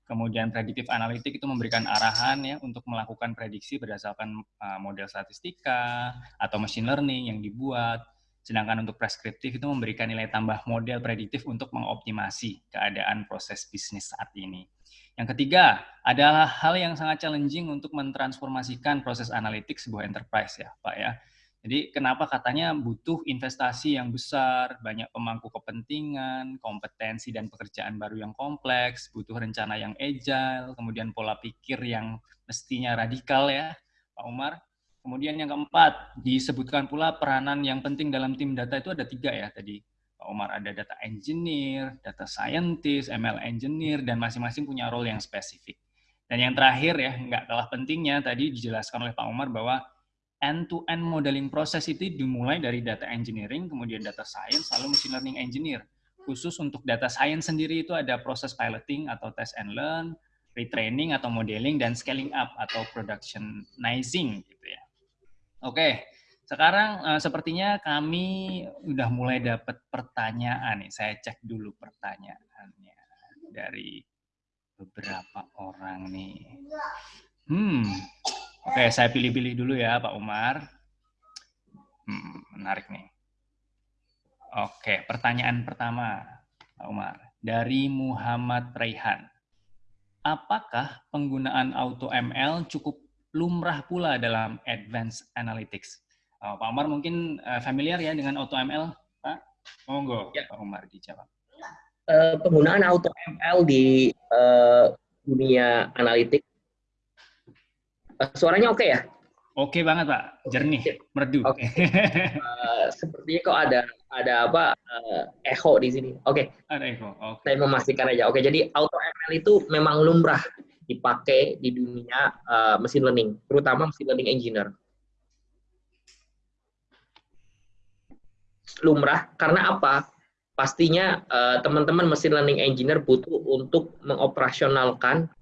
Kemudian prediktif analitik itu memberikan arahan ya untuk melakukan prediksi berdasarkan uh, model statistika atau machine learning yang dibuat. Sedangkan untuk preskriptif itu memberikan nilai tambah model prediktif untuk mengoptimasi keadaan proses bisnis saat ini. Yang ketiga adalah hal yang sangat challenging untuk mentransformasikan proses analitik sebuah enterprise ya Pak ya jadi kenapa katanya butuh investasi yang besar, banyak pemangku kepentingan, kompetensi dan pekerjaan baru yang kompleks, butuh rencana yang agile, kemudian pola pikir yang mestinya radikal ya, Pak Umar. Kemudian yang keempat, disebutkan pula peranan yang penting dalam tim data itu ada tiga ya tadi. Pak Umar ada data engineer, data scientist, ML engineer, dan masing-masing punya role yang spesifik. Dan yang terakhir ya, nggak kalah pentingnya tadi dijelaskan oleh Pak Umar bahwa end-to-end modeling proses itu dimulai dari data engineering, kemudian data science, lalu machine learning engineer. Khusus untuk data science sendiri itu ada proses piloting atau test and learn, retraining atau modeling, dan scaling up atau productionizing. Gitu ya. Oke, sekarang uh, sepertinya kami udah mulai dapat pertanyaan nih. Saya cek dulu pertanyaannya dari beberapa orang nih. Hmm, Oke, saya pilih-pilih dulu ya Pak Umar. Hmm, menarik nih. Oke, pertanyaan pertama. Pak Umar. Dari Muhammad Raihan. Apakah penggunaan AutoML cukup lumrah pula dalam Advanced Analytics? Uh, Pak Umar mungkin uh, familiar ya dengan AutoML, Pak? Monggo, ya. Pak Umar dijawab. Uh, penggunaan AutoML di uh, dunia analitik, suaranya oke okay ya? Oke banget Pak, jernih, merdu. Oke. Okay. [laughs] uh, sepertinya kok ada ada apa uh, echo di sini. Oke. Okay. Ada echo. Okay. Saya memastikan aja. Oke, okay, jadi auto ML itu memang lumrah dipakai di dunia uh, mesin learning, terutama mesin learning engineer. Lumrah karena apa? Pastinya teman-teman uh, mesin learning engineer butuh untuk mengoperasionalkan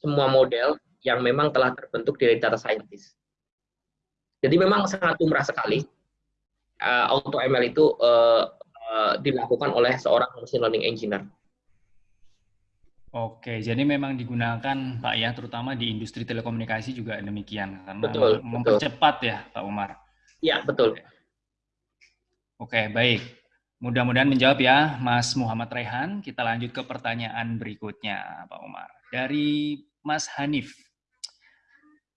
semua model yang memang telah terbentuk dari data scientist jadi memang sangat umrah sekali uh, auto ML itu uh, uh, dilakukan oleh seorang machine learning engineer. Oke, jadi memang digunakan Pak ya, terutama di industri telekomunikasi juga demikian karena betul, mempercepat betul. ya Pak Umar. Iya betul. Oke, baik. Mudah-mudahan menjawab ya, Mas Muhammad Rehan. Kita lanjut ke pertanyaan berikutnya, Pak Umar. Dari Mas Hanif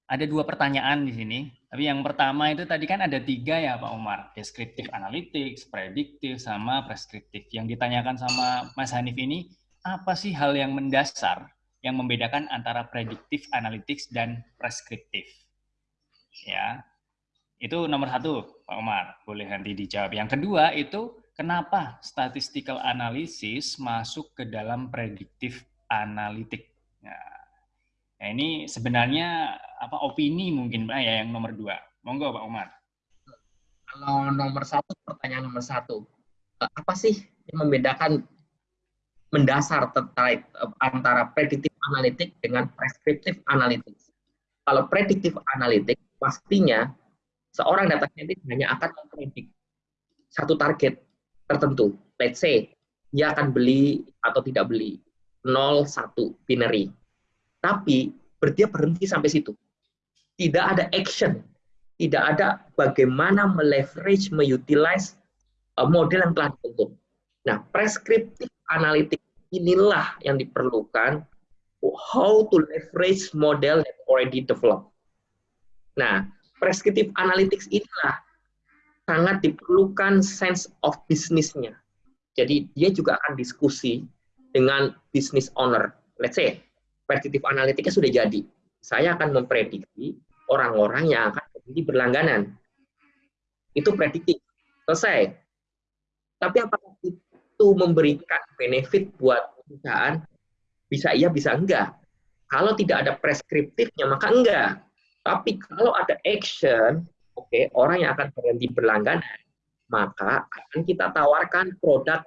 ada dua pertanyaan di sini. Tapi yang pertama itu tadi kan ada tiga ya Pak Umar. Deskriptif analytics, prediktif, sama preskriptif. Yang ditanyakan sama Mas Hanif ini, apa sih hal yang mendasar yang membedakan antara prediktif analytics dan preskriptif? Ya, itu nomor satu Pak Umar. Boleh nanti dijawab. Yang kedua itu, kenapa statistical analysis masuk ke dalam prediktif analitik? Nah, Nah, ini sebenarnya apa opini mungkin Pak ya yang nomor dua. Monggo Pak Umar. Kalau nomor satu, pertanyaan nomor satu. Apa sih yang membedakan mendasar terkait eh, antara predictive analitik dengan prescriptive analytics? Kalau predictive analytics, pastinya seorang data scientist hanya akan mempredik satu target tertentu. Let's say, dia akan beli atau tidak beli. 0, 1, binary tapi dia berhenti sampai situ. Tidak ada action, tidak ada bagaimana meleverage, meutilize uh, model yang telah dibentuk. Nah, prescriptive analytic inilah yang diperlukan how to leverage model that already developed. Nah, prescriptive analytics inilah sangat diperlukan sense of business-nya. Jadi dia juga akan diskusi dengan business owner. Let's say predictive analitiknya sudah jadi. Saya akan memprediksi orang-orang yang akan menjadi berlangganan. Itu prediktif. Selesai. Tapi apakah itu memberikan benefit buat perusahaan? Bisa iya, bisa enggak. Kalau tidak ada preskriptifnya, maka enggak. Tapi kalau ada action, oke, okay, orang yang akan berhenti berlangganan, maka akan kita tawarkan produk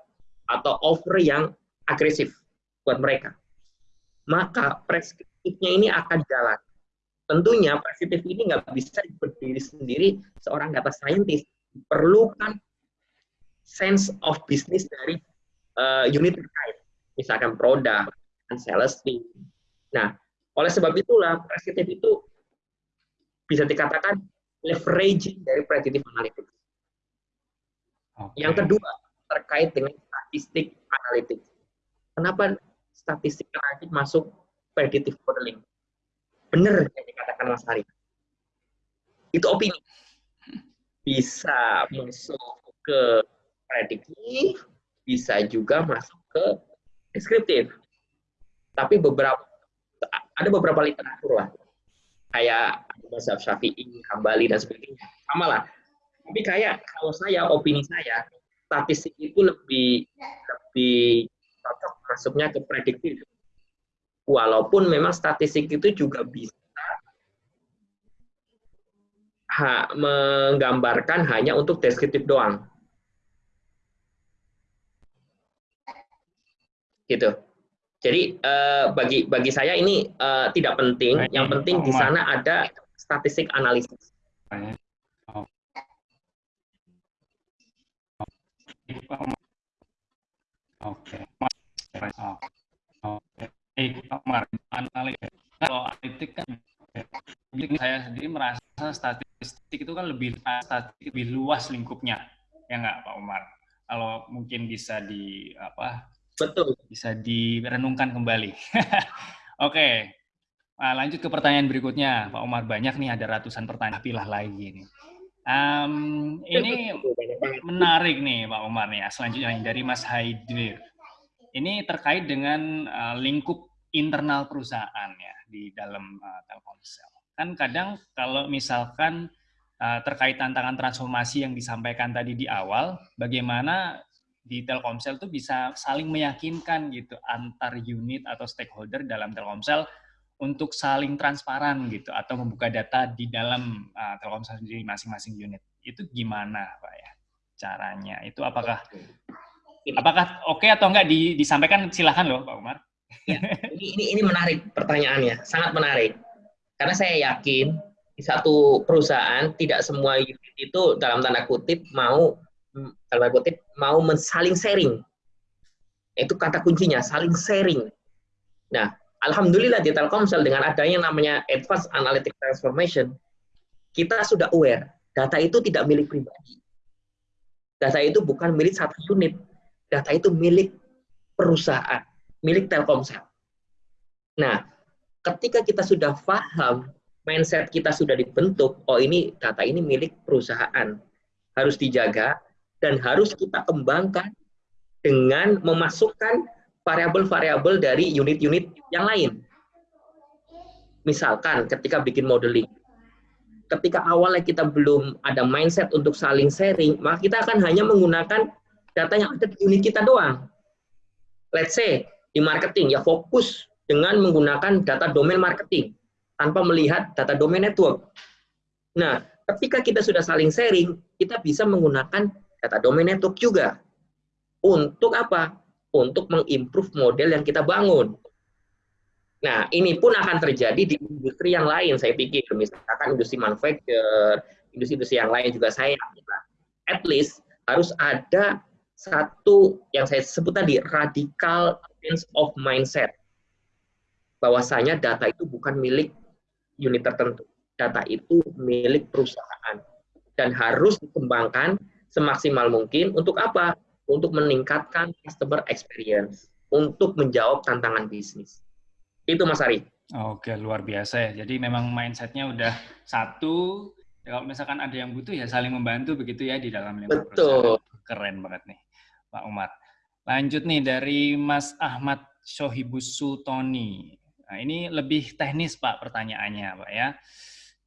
atau offer yang agresif buat mereka maka preskriptifnya ini akan jalan. Tentunya preskriptif ini nggak bisa berdiri sendiri seorang data scientist. Perlukan sense of business dari uh, unit terkait, misalkan produk, sales team. Nah, oleh sebab itulah preskriptif itu bisa dikatakan leveraging dari predictive analytics. Okay. Yang kedua, terkait dengan statistik analitik. Kenapa statistik analitik masuk predictive modeling. Benar yang dikatakan Mas Hari. Itu opini. Bisa masuk ke prediktif, bisa juga masuk ke deskriptif. Tapi beberapa ada beberapa literatur lah. Kayak Mazhab Syafi'i, Hambali, dan sebagainya. Sama lah. Tapi kayak kalau saya, opini saya, statistik itu lebih lebih masuknya ke prediktif. Walaupun memang statistik itu juga bisa ha, menggambarkan hanya untuk deskriptif doang. Gitu. Jadi uh, bagi bagi saya ini uh, tidak penting. Yang penting di sana ada statistik analisis. Oke. Oh, eh, analitik kalau analitik kan saya sendiri merasa statistik itu kan lebih statistik lebih luas lingkupnya ya nggak Pak Umar kalau mungkin bisa di apa Betul. Bisa direnungkan kembali. [laughs] Oke, nah, lanjut ke pertanyaan berikutnya, Pak Umar. Banyak nih, ada ratusan pertanyaan. Pilah lagi nih. Um, ini menarik nih, Pak Umar nih. Selanjutnya dari Mas Haidir. Ini terkait dengan uh, lingkup internal perusahaan ya di dalam uh, Telkomsel. Kan kadang kalau misalkan uh, terkait tantangan transformasi yang disampaikan tadi di awal, bagaimana di Telkomsel itu bisa saling meyakinkan gitu antar unit atau stakeholder dalam Telkomsel untuk saling transparan gitu atau membuka data di dalam uh, Telkomsel sendiri masing-masing unit. Itu gimana Pak ya caranya? Itu apakah apakah oke okay atau enggak di, disampaikan silahkan loh Pak Umar. Ya, [laughs] ini, ini ini menarik pertanyaannya, sangat menarik. Karena saya yakin di satu perusahaan tidak semua unit itu dalam tanda kutip mau dalam tanda kutip mau saling sharing. Itu kata kuncinya, saling sharing. Nah, alhamdulillah di Telkomsel dengan adanya namanya Advanced Analytic Transformation, kita sudah aware data itu tidak milik pribadi. Data itu bukan milik satu unit. Data itu milik perusahaan, milik Telkomsel. Nah, ketika kita sudah paham mindset kita sudah dibentuk, oh ini data ini milik perusahaan, harus dijaga dan harus kita kembangkan dengan memasukkan variabel-variabel dari unit-unit yang lain. Misalkan ketika bikin modeling, ketika awalnya kita belum ada mindset untuk saling sharing, maka kita akan hanya menggunakan data yang ada di unit kita doang. Let's say di marketing ya fokus dengan menggunakan data domain marketing tanpa melihat data domain network. Nah, ketika kita sudah saling sharing, kita bisa menggunakan data domain network juga. Untuk apa? Untuk mengimprove model yang kita bangun. Nah, ini pun akan terjadi di industri yang lain, saya pikir. Misalkan industri manufacture, industri-industri yang lain juga saya At least harus ada satu yang saya sebut tadi, radical change of mindset. Bahwasanya data itu bukan milik unit tertentu. Data itu milik perusahaan dan harus dikembangkan semaksimal mungkin untuk apa? Untuk meningkatkan customer experience, untuk menjawab tantangan bisnis. Itu Mas Ari. Oke, luar biasa ya. Jadi memang mindsetnya udah satu, kalau misalkan ada yang butuh ya saling membantu begitu ya di dalam lingkup Betul. Perusahaan. Keren banget nih, Pak Umar. Lanjut nih dari Mas Ahmad Sohibus Sultoni. Nah, ini lebih teknis Pak pertanyaannya Pak ya.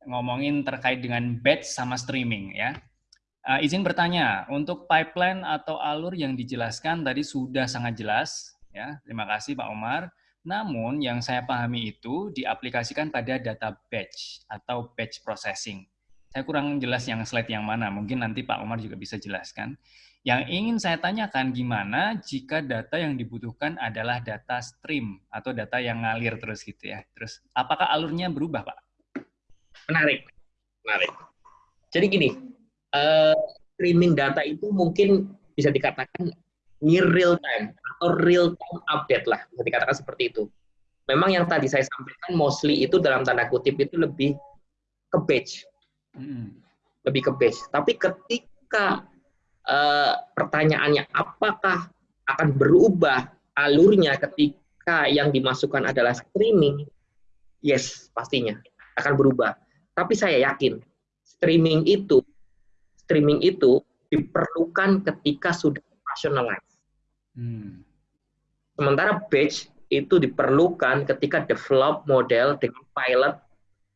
Ngomongin terkait dengan batch sama streaming ya. Uh, izin bertanya, untuk pipeline atau alur yang dijelaskan tadi sudah sangat jelas ya. Terima kasih Pak Umar. Namun yang saya pahami itu diaplikasikan pada data batch atau batch processing. Saya kurang jelas yang slide yang mana, mungkin nanti Pak Umar juga bisa jelaskan. Yang ingin saya tanyakan gimana jika data yang dibutuhkan adalah data stream atau data yang ngalir terus gitu ya. Terus apakah alurnya berubah, Pak? Menarik. Menarik. Jadi gini, uh, streaming data itu mungkin bisa dikatakan near real time atau real time update lah, bisa dikatakan seperti itu. Memang yang tadi saya sampaikan mostly itu dalam tanda kutip itu lebih ke batch. Hmm. Lebih ke batch. Tapi ketika uh, pertanyaannya apakah akan berubah alurnya ketika yang dimasukkan adalah streaming? Yes, pastinya akan berubah. Tapi saya yakin streaming itu streaming itu diperlukan ketika sudah rationalize. Hmm. Sementara batch itu diperlukan ketika develop model dengan pilot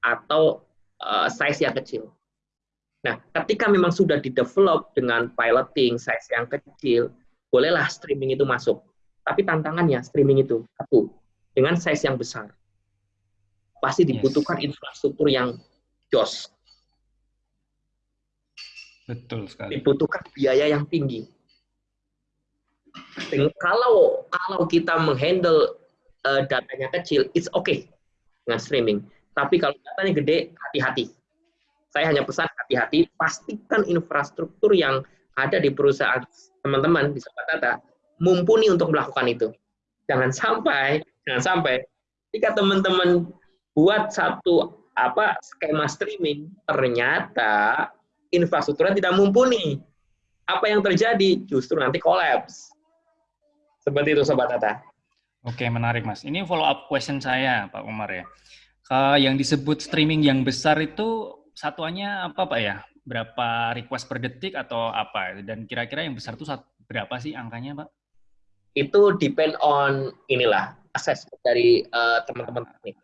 atau uh, size yang kecil. Nah, ketika memang sudah di-develop dengan piloting size yang kecil, bolehlah streaming itu masuk. Tapi tantangannya streaming itu satu dengan size yang besar. Pasti dibutuhkan yes. infrastruktur yang jos. Betul sekali. Dibutuhkan biaya yang tinggi. Dan kalau kalau kita menghandle uh, datanya kecil, it's okay dengan streaming. Tapi kalau datanya gede, hati-hati saya hanya pesan hati-hati, pastikan infrastruktur yang ada di perusahaan teman-teman di Data mumpuni untuk melakukan itu. Jangan sampai, jangan sampai jika teman-teman buat satu apa skema streaming ternyata infrastrukturnya tidak mumpuni. Apa yang terjadi? Justru nanti kolaps. Seperti itu Sobat Tata. Oke, menarik Mas. Ini follow up question saya Pak Umar ya. Yang disebut streaming yang besar itu satuannya apa Pak ya? Berapa request per detik atau apa? Dan kira-kira yang besar itu berapa sih angkanya Pak? Itu depend on inilah assessment dari uh, teman-teman teknik.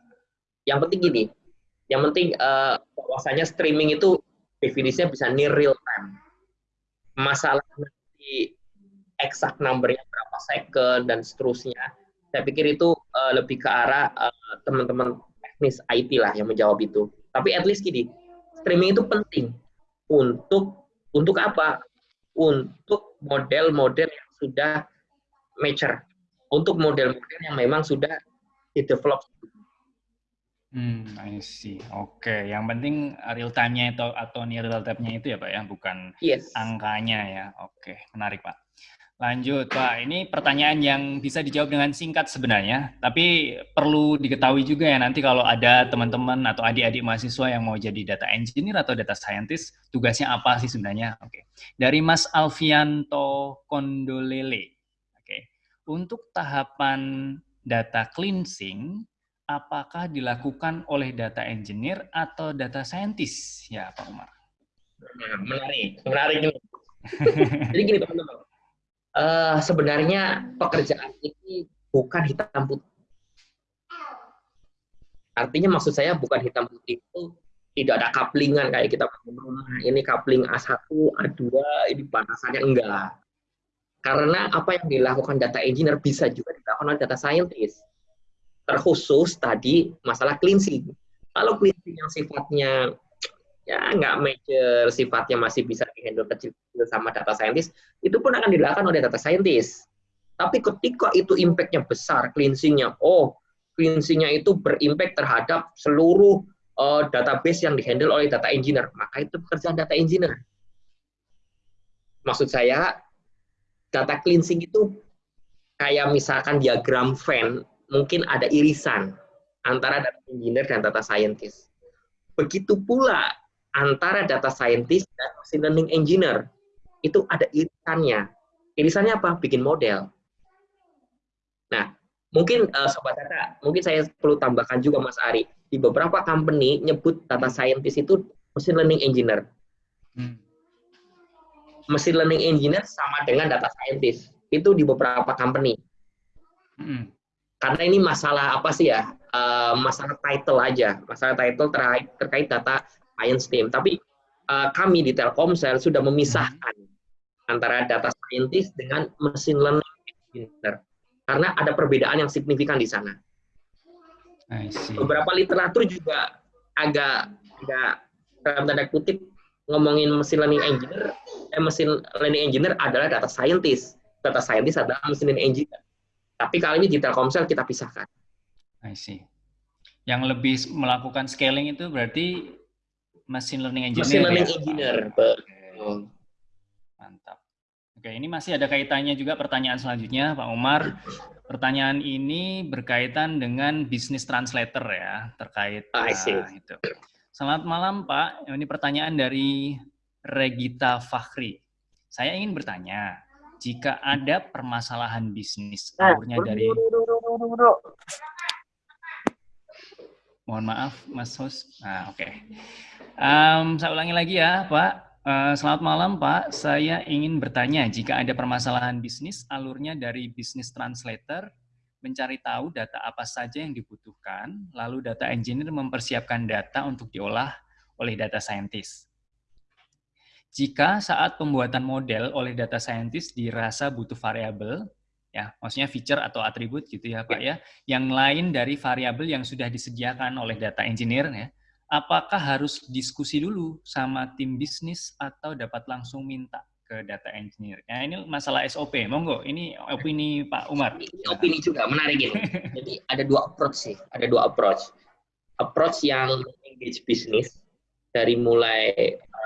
Yang penting gini, yang penting uh, bahwasanya streaming itu definisinya bisa near real time. Masalah nanti exact numbernya berapa second dan seterusnya. Saya pikir itu uh, lebih ke arah uh, teman-teman teknis IT lah yang menjawab itu. Tapi at least gini, streaming itu penting untuk untuk apa? Untuk model-model yang sudah mature, untuk model-model yang memang sudah di develop. Hmm, I see. Oke, okay. yang penting real time-nya itu atau near real time-nya itu ya Pak ya, bukan yes. angkanya ya. Oke, okay. menarik Pak. Lanjut, Pak. Ini pertanyaan yang bisa dijawab dengan singkat sebenarnya, tapi perlu diketahui juga ya nanti kalau ada teman-teman atau adik-adik mahasiswa yang mau jadi data engineer atau data scientist, tugasnya apa sih sebenarnya? Oke. Dari Mas Alfianto Kondolele. Oke. Untuk tahapan data cleansing, apakah dilakukan oleh data engineer atau data scientist? Ya, Pak Umar. Menarik, menarik ini. [laughs] Jadi gini, teman-teman uh, sebenarnya pekerjaan ini bukan hitam putih. Artinya maksud saya bukan hitam putih itu tidak ada couplingan kayak kita rumah ini coupling A1, A2, ini batasannya enggak. Karena apa yang dilakukan data engineer bisa juga dilakukan oleh data scientist. Terkhusus tadi masalah cleansing. Kalau cleansing yang sifatnya ya nggak major sifatnya masih bisa dihandle kecil-kecil sama data scientist, itu pun akan dilakukan oleh data scientist. Tapi ketika itu impact-nya besar, cleansing-nya, oh, cleansing-nya itu berimpact terhadap seluruh uh, database yang dihandle oleh data engineer, maka itu pekerjaan data engineer. Maksud saya, data cleansing itu kayak misalkan diagram Venn, mungkin ada irisan antara data engineer dan data scientist. Begitu pula antara data scientist dan machine learning engineer itu ada irisannya. Irisannya apa? Bikin model. Nah, mungkin uh, sobat data, mungkin saya perlu tambahkan juga Mas Ari, di beberapa company nyebut data scientist itu machine learning engineer. Hmm. Machine learning engineer sama dengan data scientist. Itu di beberapa company. Hmm. Karena ini masalah apa sih ya? Uh, masalah title aja, masalah title terkait terkait data science team. Tapi uh, kami di Telkomsel sudah memisahkan antara data scientist dengan machine learning engineer. Karena ada perbedaan yang signifikan di sana. Beberapa literatur juga agak agak dalam tanda kutip ngomongin machine learning engineer, eh, machine learning engineer adalah data scientist. Data scientist adalah machine learning engineer. Tapi kali ini di Telkomsel kita pisahkan. I see. Yang lebih melakukan scaling itu berarti Machine learning engineer. Machine learning ya, engineer. Betul. Mantap. Oke, ini masih ada kaitannya juga pertanyaan selanjutnya, Pak Umar. Pertanyaan ini berkaitan dengan bisnis translator ya, terkait uh, itu. Selamat malam, Pak. Ini pertanyaan dari Regita Fakhri. Saya ingin bertanya, jika ada permasalahan bisnis, nah, dari Mohon maaf, Mas Hus. Nah, oke. Okay. Um, saya ulangi lagi ya, Pak. Uh, selamat malam, Pak. Saya ingin bertanya, jika ada permasalahan bisnis, alurnya dari bisnis translator, mencari tahu data apa saja yang dibutuhkan, lalu data engineer mempersiapkan data untuk diolah oleh data scientist. Jika saat pembuatan model oleh data scientist dirasa butuh variabel, ya maksudnya feature atau atribut gitu ya Pak ya. yang lain dari variabel yang sudah disediakan oleh data engineer ya apakah harus diskusi dulu sama tim bisnis atau dapat langsung minta ke data engineer? Ya ini masalah SOP monggo ini opini Pak Umar. Ini opini juga menarik ini. [laughs] Jadi ada dua approach sih ada dua approach. Approach yang engage bisnis dari mulai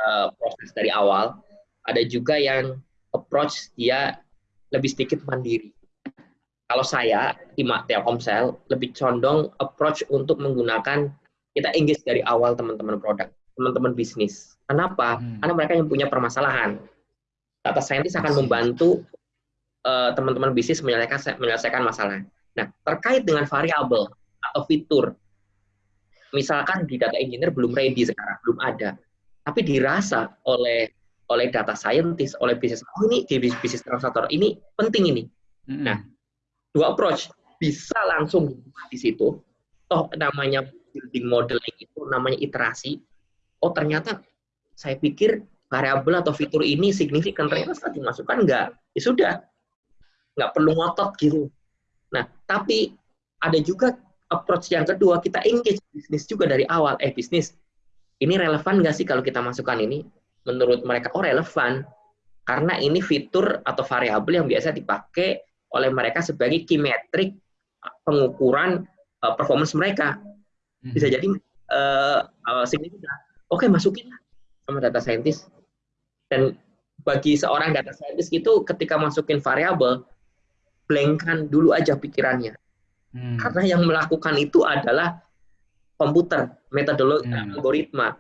uh, proses dari awal ada juga yang approach dia lebih sedikit mandiri kalau saya di Telkomsel lebih condong approach untuk menggunakan kita engage dari awal teman-teman produk, teman-teman bisnis. Kenapa? Hmm. Karena mereka yang punya permasalahan. Data scientist akan membantu uh, teman-teman bisnis menyelesaikan menyelesaikan masalah. Nah, terkait dengan variabel atau fitur, misalkan di data engineer belum ready sekarang, belum ada, tapi dirasa oleh oleh data scientist, oleh bisnis, oh ini di bisnis translator ini penting ini. Mm-hmm. Nah, dua approach bisa langsung di situ. Toh namanya building modeling itu namanya iterasi. Oh ternyata saya pikir variabel atau fitur ini signifikan ternyata setelah dimasukkan enggak. Ya sudah, nggak perlu ngotot gitu. Nah, tapi ada juga approach yang kedua, kita engage bisnis juga dari awal. Eh, bisnis, ini relevan nggak sih kalau kita masukkan ini? Menurut mereka, oh relevan. Karena ini fitur atau variabel yang biasa dipakai oleh mereka sebagai key metric pengukuran uh, performance mereka. Bisa hmm. jadi uh, uh, signifikan. Oke, masukin sama data scientist. Dan bagi seorang data scientist itu ketika masukin variabel, blankkan dulu aja pikirannya. Hmm. Karena yang melakukan itu adalah komputer, metodologi, hmm. algoritma.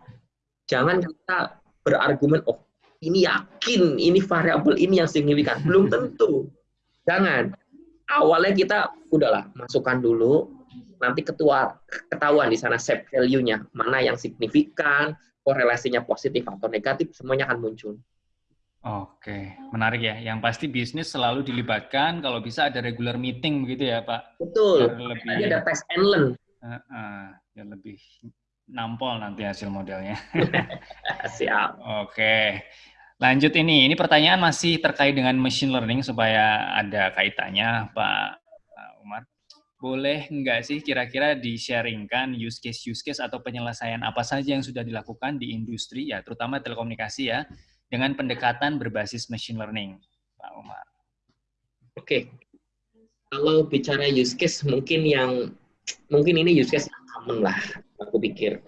Jangan kita berargumen, oh ini yakin ini variabel ini yang signifikan. Belum [laughs] tentu. Jangan. Awalnya kita udahlah masukkan dulu, nanti ketua ketahuan di sana set value-nya, mana yang signifikan, korelasinya positif atau negatif, semuanya akan muncul. Oke, menarik ya. Yang pasti bisnis selalu dilibatkan. Kalau bisa ada regular meeting begitu ya, Pak. Betul. lebih, ada test and learn. Uh, uh, ya lebih nampol nanti hasil modelnya. [laughs] Siap. Oke. Lanjut ini. Ini pertanyaan masih terkait dengan machine learning supaya ada kaitannya, Pak Umar. Boleh nggak sih kira-kira di-sharingkan use case-use case atau penyelesaian apa saja yang sudah dilakukan di industri ya, terutama telekomunikasi ya, dengan pendekatan berbasis machine learning, Pak Umar? Oke, kalau bicara use case mungkin yang mungkin ini use case yang common lah, aku pikir.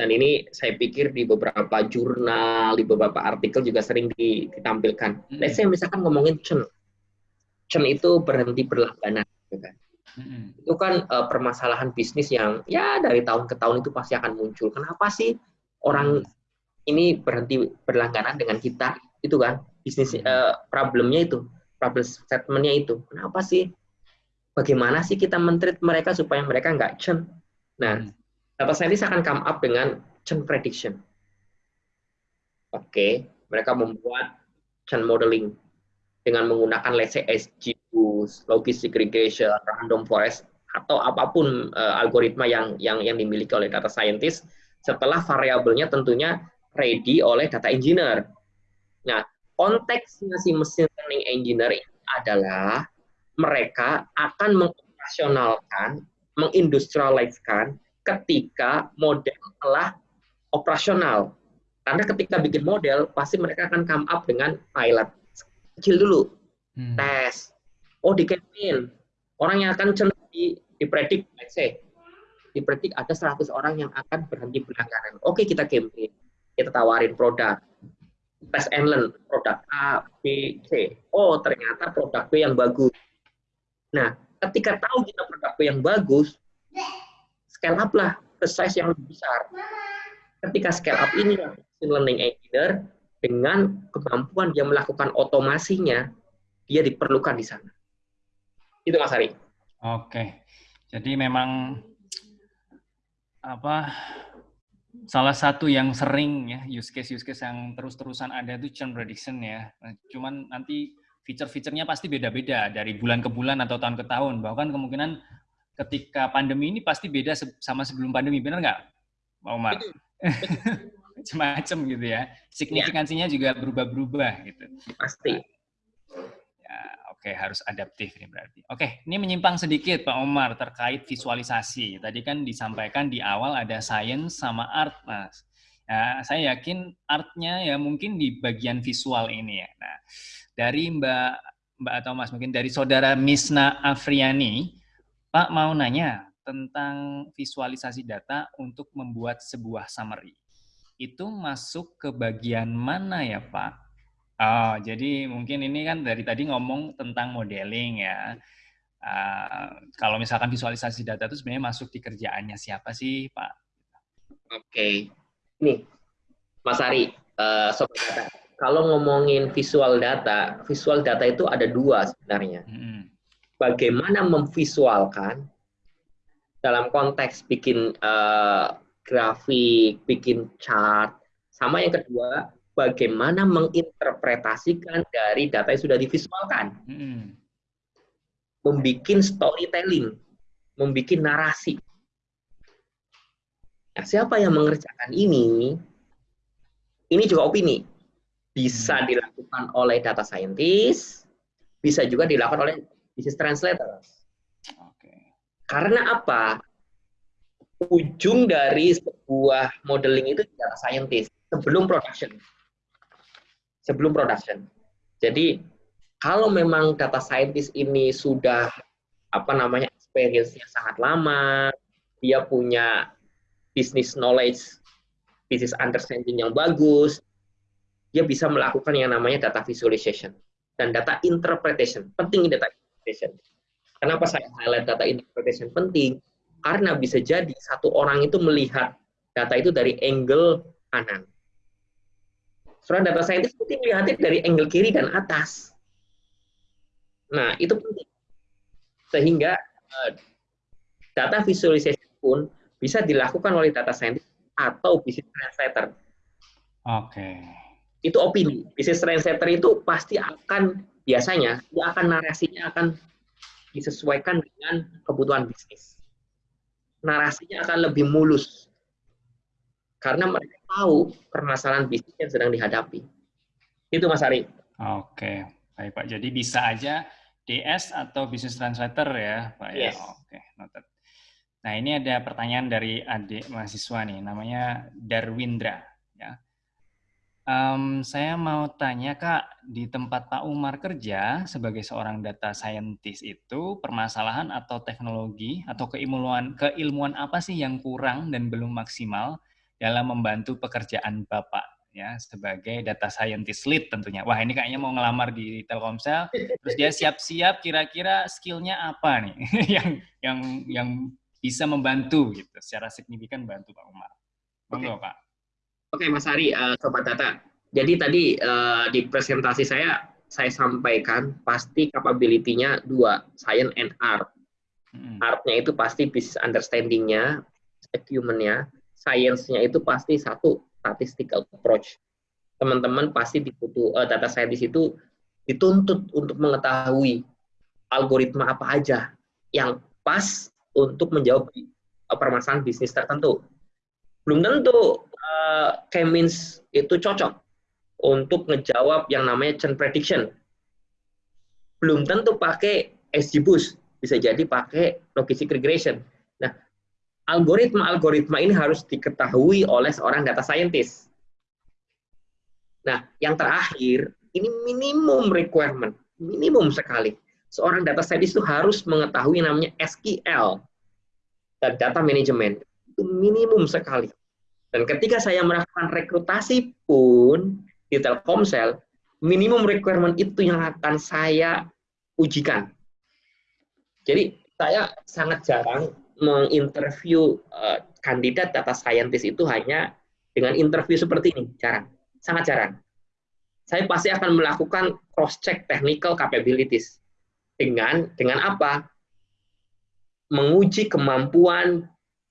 Dan ini saya pikir di beberapa jurnal, di beberapa artikel juga sering ditampilkan. Hmm. Let's say misalkan ngomongin churn. Churn itu berhenti berlangganan. Gitu kan. Hmm. Itu kan uh, permasalahan bisnis yang ya dari tahun ke tahun itu pasti akan muncul. Kenapa sih orang ini berhenti berlangganan dengan kita itu kan bisnis uh, problemnya itu problem statementnya itu kenapa sih bagaimana sih kita mentreat mereka supaya mereka nggak churn nah hmm. Data scientist akan come up dengan churn prediction oke okay. mereka membuat churn modeling dengan menggunakan let's say SGBoost, logistic regression, random forest atau apa pun uh, algoritma yang yang yang dimiliki oleh data scientist setelah variabelnya tentunya ready oleh data engineer. Nah, konteksnya si mesin learning engineer adalah mereka akan mengoperasionalkan, mengindustrialiskan ketika model telah operasional. Karena ketika bikin model, pasti mereka akan come up dengan pilot. Kecil dulu, hmm. tes. Oh, di campaign. Orang yang akan di, dipredik, let's say, dipredik ada 100 orang yang akan berhenti berlangganan. Oke, kita campaign kita tawarin produk test and learn produk A, B, C. Oh, ternyata produk B yang bagus. Nah, ketika tahu kita produk B yang bagus, scale up lah ke size yang lebih besar. Ketika scale up ini machine learning engineer dengan kemampuan dia melakukan otomasinya, dia diperlukan di sana. Itu Mas Ari. Oke. Jadi memang apa salah satu yang sering ya use case use case yang terus-terusan ada itu churn prediction ya. Nah, cuman nanti fitur-fiturnya pasti beda-beda dari bulan ke bulan atau tahun ke tahun. Bahkan kemungkinan ketika pandemi ini pasti beda sama sebelum pandemi, benar nggak, Pak Umar? [laughs] Macam-macam gitu ya. Signifikansinya juga berubah-berubah gitu. Pasti. Oke, harus adaptif ini berarti. Oke, ini menyimpang sedikit Pak Omar terkait visualisasi. Tadi kan disampaikan di awal ada science sama art, Mas. Ya, saya yakin artnya ya mungkin di bagian visual ini ya. Nah, dari Mbak Mbak atau Mas mungkin dari saudara Misna Afriani, Pak mau nanya tentang visualisasi data untuk membuat sebuah summary. Itu masuk ke bagian mana ya, Pak? Oh, jadi mungkin ini kan dari tadi ngomong tentang modeling ya. Uh, kalau misalkan visualisasi data itu sebenarnya masuk di kerjaannya siapa sih, Pak? Oke. Okay. Nih, Mas Ari, uh, sobat data. kalau ngomongin visual data, visual data itu ada dua sebenarnya. Hmm. Bagaimana memvisualkan dalam konteks bikin uh, grafik, bikin chart, sama yang kedua bagaimana menginterpretasikan dari data yang sudah divisualkan. Hmm. Membikin storytelling, membikin narasi. Nah, siapa yang mengerjakan ini? Ini juga opini. Bisa hmm. dilakukan oleh data scientist, bisa juga dilakukan oleh business translator. Okay. Karena apa? Ujung dari sebuah modeling itu data scientist sebelum production. Sebelum production. Jadi kalau memang data scientist ini sudah apa namanya experience-nya sangat lama, dia punya business knowledge, business understanding yang bagus, dia bisa melakukan yang namanya data visualization dan data interpretation. Penting data interpretation. Kenapa saya highlight data interpretation penting? Karena bisa jadi satu orang itu melihat data itu dari angle kanan. Seorang data scientist mungkin melihatnya dari angle kiri dan atas. Nah, itu penting. Sehingga uh, data visualization pun bisa dilakukan oleh data scientist atau business translator. Oke. Okay. Itu opini. Business translator itu pasti akan biasanya dia akan narasinya akan disesuaikan dengan kebutuhan bisnis. Narasinya akan lebih mulus karena mereka tahu permasalahan bisnis yang sedang dihadapi. Itu Mas Ari. Oke, baik Pak. Jadi bisa aja DS atau business translator ya, Pak ya. Yes. Oke, noted. Nah, ini ada pertanyaan dari adik mahasiswa nih, namanya Darwindra. Um, saya mau tanya Kak, di tempat Pak Umar kerja sebagai seorang data scientist itu permasalahan atau teknologi atau keilmuan keilmuan apa sih yang kurang dan belum maksimal dalam membantu pekerjaan Bapak ya sebagai data scientist lead tentunya. Wah ini kayaknya mau ngelamar di Telkomsel, terus dia siap-siap kira-kira skillnya apa nih [laughs] yang yang yang bisa membantu gitu secara signifikan bantu Pak Umar. Monggo okay. Pak. Oke Mas Ari, uh, Sobat Data. Jadi tadi uh, di presentasi saya saya sampaikan pasti capability-nya dua, science and art. Hmm. Art-nya itu pasti business understanding-nya, acumen-nya, science-nya itu pasti satu statistical approach. Teman-teman pasti dibutuh uh, data scientist itu dituntut untuk mengetahui algoritma apa aja yang pas untuk menjawab permasalahan bisnis tertentu. Belum tentu uh, itu cocok untuk ngejawab yang namanya churn prediction. Belum tentu pakai SGBoost, bisa jadi pakai logistic regression. Nah, algoritma-algoritma ini harus diketahui oleh seorang data scientist. Nah, yang terakhir, ini minimum requirement, minimum sekali seorang data scientist itu harus mengetahui namanya SQL dan data management itu minimum sekali. Dan ketika saya melakukan rekrutasi pun di Telkomsel, minimum requirement itu yang akan saya ujikan. Jadi saya sangat jarang menginterview uh, kandidat data scientist itu hanya dengan interview seperti ini, jarang, sangat jarang. Saya pasti akan melakukan cross check technical capabilities dengan dengan apa? Menguji kemampuan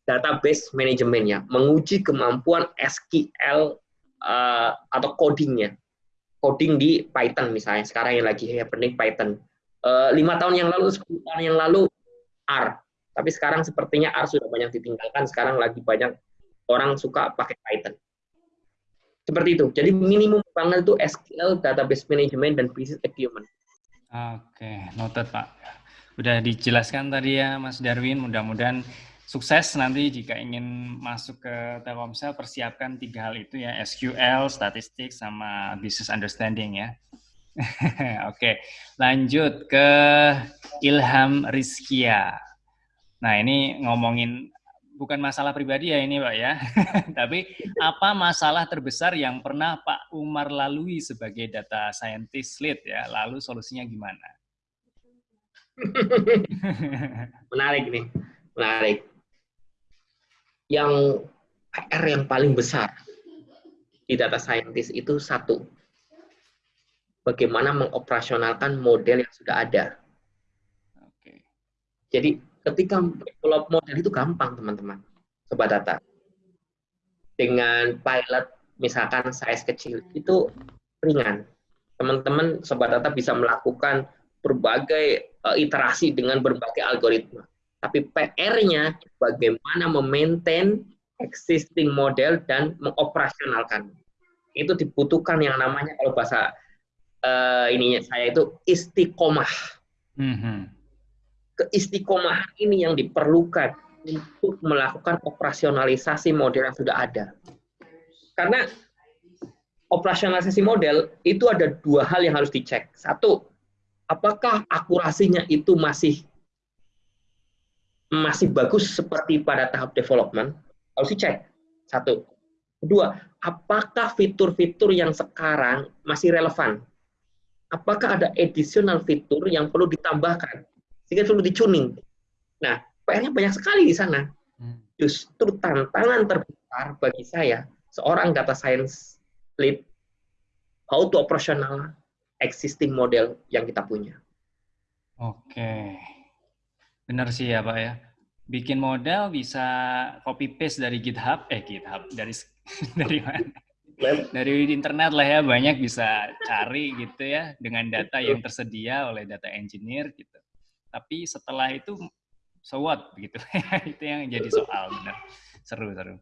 database manajemennya, menguji kemampuan SQL uh, atau codingnya, coding di Python misalnya. Sekarang yang lagi happening Python. Uh, lima tahun yang lalu, sepuluh tahun yang lalu R. Tapi sekarang sepertinya R sudah banyak ditinggalkan. Sekarang lagi banyak orang suka pakai Python. Seperti itu. Jadi minimum banget itu SQL, database management, dan business acumen. Oke, noted Pak. Udah dijelaskan tadi ya Mas Darwin, mudah-mudahan sukses nanti jika ingin masuk ke Telkomsel, persiapkan tiga hal itu ya, SQL, statistik, sama business understanding ya. [laughs] Oke, lanjut ke Ilham Rizkia. Nah ini ngomongin bukan masalah pribadi ya ini Pak ya. [laughs] Tapi apa masalah terbesar yang pernah Pak Umar lalui sebagai data scientist lead ya? Lalu solusinya gimana? [laughs] menarik nih, menarik. Yang PR yang paling besar di data scientist itu satu, bagaimana mengoperasionalkan model yang sudah ada. Oke. Jadi ketika develop model itu gampang teman-teman, sobat data. Dengan pilot misalkan size kecil itu ringan. Teman-teman sobat data bisa melakukan berbagai uh, iterasi dengan berbagai algoritma. Tapi PR-nya bagaimana memaintain existing model dan mengoperasionalkan. Itu dibutuhkan yang namanya kalau bahasa uh, ininya saya itu istiqomah. Mm -hmm. Keistiqomahan ini yang diperlukan untuk melakukan operasionalisasi model yang sudah ada. Karena operasionalisasi model itu ada dua hal yang harus dicek. Satu, apakah akurasinya itu masih masih bagus seperti pada tahap development? Harus dicek. Satu. Kedua, apakah fitur-fitur yang sekarang masih relevan? Apakah ada additional fitur yang perlu ditambahkan? Sehingga perlu dicuning. Nah, PR-nya banyak sekali di sana. Hmm. Justru tantangan terbesar bagi saya seorang data science lead how to operational existing model yang kita punya. Oke. Benar sih ya, Pak ya. Bikin model bisa copy paste dari GitHub, eh GitHub dari [laughs] dari mana? Dari internet lah ya, banyak bisa cari gitu ya dengan data yang tersedia oleh data engineer gitu. Tapi setelah itu so what [laughs] gitu. itu yang jadi soal benar. Seru seru.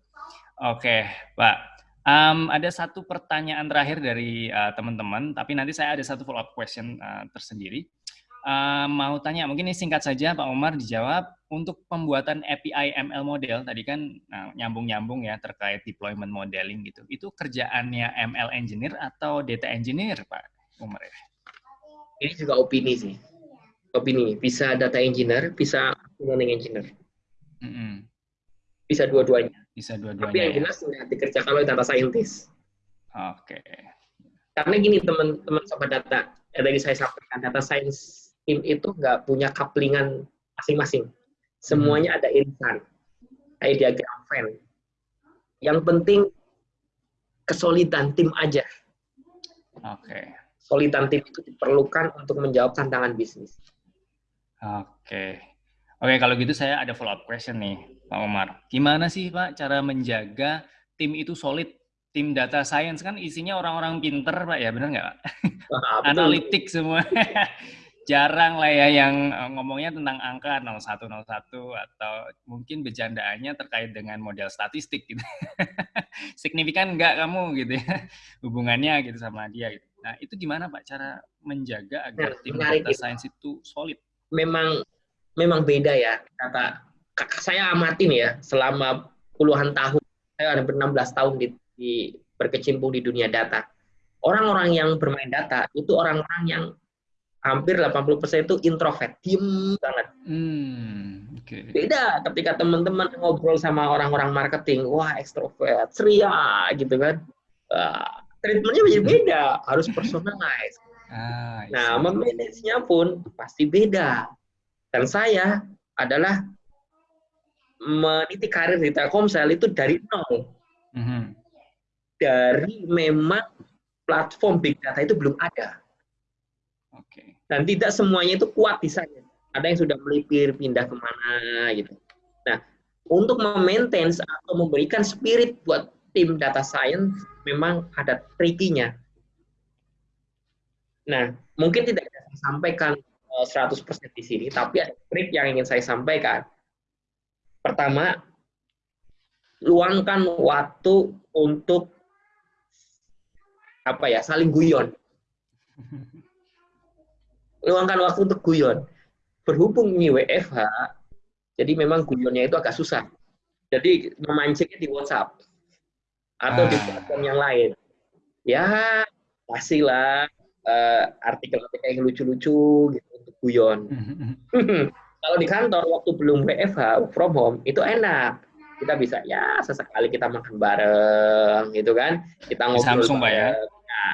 Oke, Pak. Um, ada satu pertanyaan terakhir dari uh, teman-teman, tapi nanti saya ada satu follow up question uh, tersendiri. Uh, mau tanya, mungkin ini singkat saja Pak Omar dijawab. Untuk pembuatan API ML model, tadi kan nyambung-nyambung uh, ya terkait deployment modeling gitu. Itu kerjaannya ML engineer atau data engineer Pak Omar ya? Ini juga opini sih. Opini, bisa data engineer, bisa learning engineer. Mm -hmm. Bisa dua-duanya. Bisa dua-duanya. Tapi yang ya? jelas ya. dikerjakan oleh data scientist. Oke. Okay. Karena gini teman-teman sobat data, ya tadi saya sampaikan data science team itu nggak punya kaplingan masing-masing. Semuanya hmm. ada irisan. Kayak diagram Venn. Yang penting kesolidan tim aja. Oke. Okay. Solidan tim itu diperlukan untuk menjawab tantangan bisnis. Oke. Okay. Oke, okay, kalau gitu saya ada follow up question nih. Pak Omar. Gimana sih Pak cara menjaga tim itu solid? Tim data science kan isinya orang-orang pinter Pak ya, benar nggak Pak? Analitik semua. [laughs] Jarang lah ya yang eh, ngomongnya tentang angka 0101 atau mungkin bercandaannya terkait dengan model statistik gitu. [laughs] Signifikan nggak kamu gitu ya hubungannya gitu sama dia gitu. Nah, itu gimana Pak cara menjaga agar nah, tim data science itu solid? Memang memang beda ya kata saya amatin ya selama puluhan tahun, saya ada 16 tahun di, di berkecimpung di dunia data. Orang-orang yang bermain data itu orang-orang yang hampir 80% itu introvert, diem banget. Hmm, okay. Beda ketika teman-teman ngobrol sama orang-orang marketing, wah ekstrovert, ceria gitu kan. Uh, treatmentnya menjadi beda, harus personalize. [laughs] Ah, nah, memanage-nya pun pasti beda. Dan saya adalah meniti karir di Telkomsel itu dari nol. Mm -hmm. Dari memang platform big data itu belum ada. Dan tidak semuanya itu kuat di sana. Ada yang sudah melipir, pindah ke mana gitu. Nah, untuk memaintain atau memberikan spirit buat tim data science memang ada trikinya. Nah, mungkin tidak saya sampaikan 100% eh, di sini, tapi ada trik yang ingin saya sampaikan Pertama, luangkan waktu untuk apa ya saling guyon. [laughs] Luangkan waktu untuk guyon. Berhubung ini WFH, jadi memang guyonnya itu agak susah. Jadi memancingnya di WhatsApp atau ah. di platform yang lain. Ya, kasihlah uh, artikel-artikel yang lucu-lucu gitu untuk guyon. [laughs] Kalau di kantor waktu belum WFH from home itu enak. Kita bisa ya sesekali kita makan bareng gitu kan. Kita ngobrol Samsung Pak ya.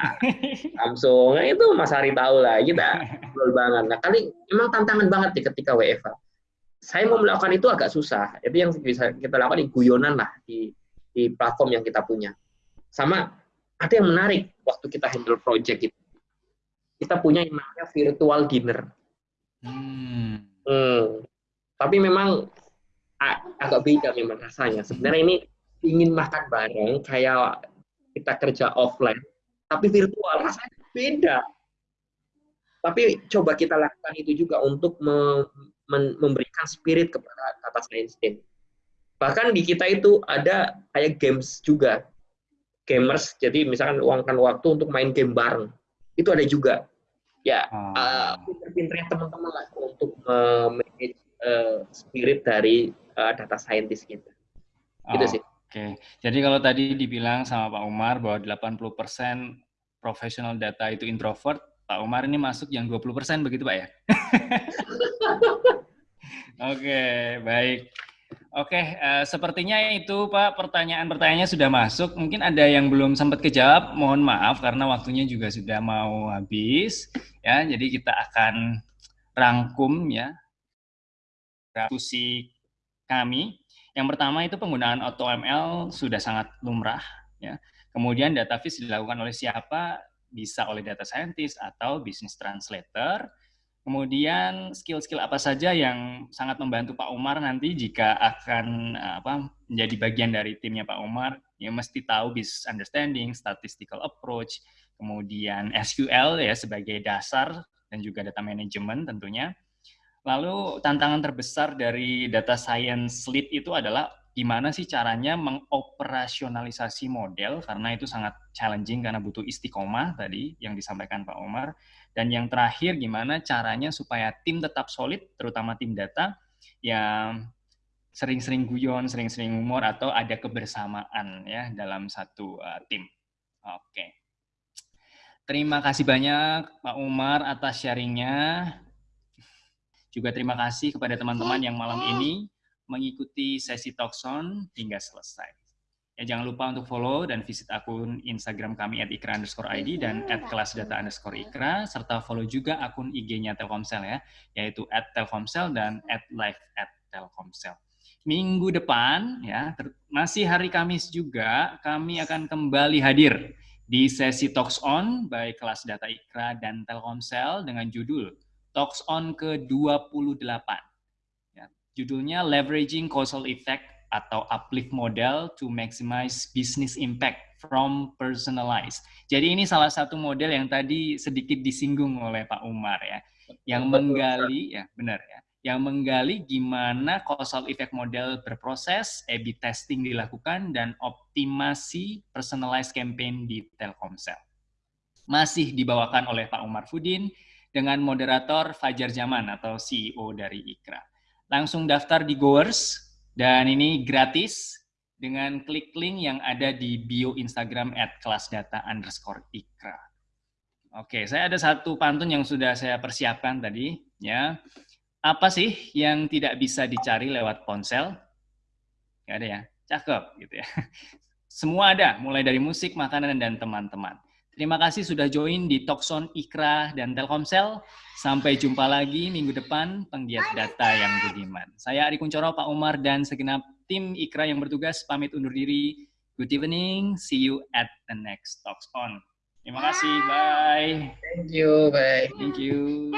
[laughs] Samsung nah, itu Mas Hari tahu lah kita [laughs] ngobrol banget. Nah kali emang tantangan banget nih ketika WFH. Saya mau melakukan itu agak susah. Itu yang bisa kita lakukan di guyonan lah di di platform yang kita punya. Sama ada yang menarik waktu kita handle project itu. kita punya yang namanya virtual dinner. Hmm. Hmm. Tapi memang agak beda memang rasanya. Sebenarnya ini ingin makan bareng kayak kita kerja offline, tapi virtual rasanya beda. Tapi coba kita lakukan itu juga untuk memberikan spirit kepada science team. Bahkan di kita itu ada kayak games juga. Gamers, jadi misalkan luangkan waktu untuk main game bareng. Itu ada juga. Ya, hmm. uh, pinter-pinternya teman-teman lah untuk manage uh, spirit dari uh, data scientist kita. Gitu oh, sih. Oke, jadi kalau tadi dibilang sama Pak Umar bahwa 80% profesional data itu introvert, Pak Umar ini masuk yang 20% begitu Pak ya? [laughs] Oke, baik. Oke, uh, sepertinya itu Pak pertanyaan-pertanyaannya sudah masuk. Mungkin ada yang belum sempat kejawab, mohon maaf karena waktunya juga sudah mau habis. Ya, jadi kita akan rangkum ya diskusi kami. Yang pertama itu penggunaan AutoML sudah sangat lumrah. Ya. Kemudian data viz dilakukan oleh siapa? bisa oleh data scientist atau business translator. Kemudian skill-skill apa saja yang sangat membantu Pak Umar nanti jika akan apa menjadi bagian dari timnya Pak Umar, ya mesti tahu business understanding, statistical approach, kemudian SQL ya sebagai dasar dan juga data management tentunya. Lalu tantangan terbesar dari data science lead itu adalah gimana sih caranya mengoperasionalisasi model karena itu sangat challenging karena butuh istiqomah tadi yang disampaikan Pak Omar dan yang terakhir gimana caranya supaya tim tetap solid terutama tim data yang sering-sering guyon, sering-sering humor atau ada kebersamaan ya dalam satu uh, tim. Oke. Terima kasih banyak Pak Umar atas sharingnya. Juga terima kasih kepada teman-teman yang malam ini mengikuti sesi Talkson hingga selesai. Ya, jangan lupa untuk follow dan visit akun Instagram kami at ikra underscore ID dan at kelas data underscore ikra, serta follow juga akun IG-nya Telkomsel ya, yaitu at Telkomsel dan at live at Telkomsel. Minggu depan, ya masih hari Kamis juga, kami akan kembali hadir di sesi Talks On baik kelas data ikra dan Telkomsel dengan judul Talks On ke-28 Judulnya Leveraging Causal Effect atau uplift model to maximize business impact from personalized. Jadi ini salah satu model yang tadi sedikit disinggung oleh Pak Umar ya, yang menggali ya benar ya, yang menggali gimana causal effect model berproses, A/B testing dilakukan dan optimasi personalized campaign di Telkomsel. Masih dibawakan oleh Pak Umar Fudin dengan moderator Fajar Zaman atau CEO dari Ikra langsung daftar di Goers dan ini gratis dengan klik link yang ada di bio Instagram at kelasdata underscore ikra. Oke, saya ada satu pantun yang sudah saya persiapkan tadi. ya. Apa sih yang tidak bisa dicari lewat ponsel? Gak ada ya? Cakep gitu ya. [laughs] Semua ada, mulai dari musik, makanan, dan teman-teman. Terima kasih sudah join di Tokson Ikra dan Telkomsel. Sampai jumpa lagi minggu depan penggiat data yang budiman. Saya Ari Kuncoro, Pak Umar, dan segenap tim Ikra yang bertugas pamit undur diri. Good evening, see you at the next Talks On. Terima kasih, bye. Thank you, bye. Thank you.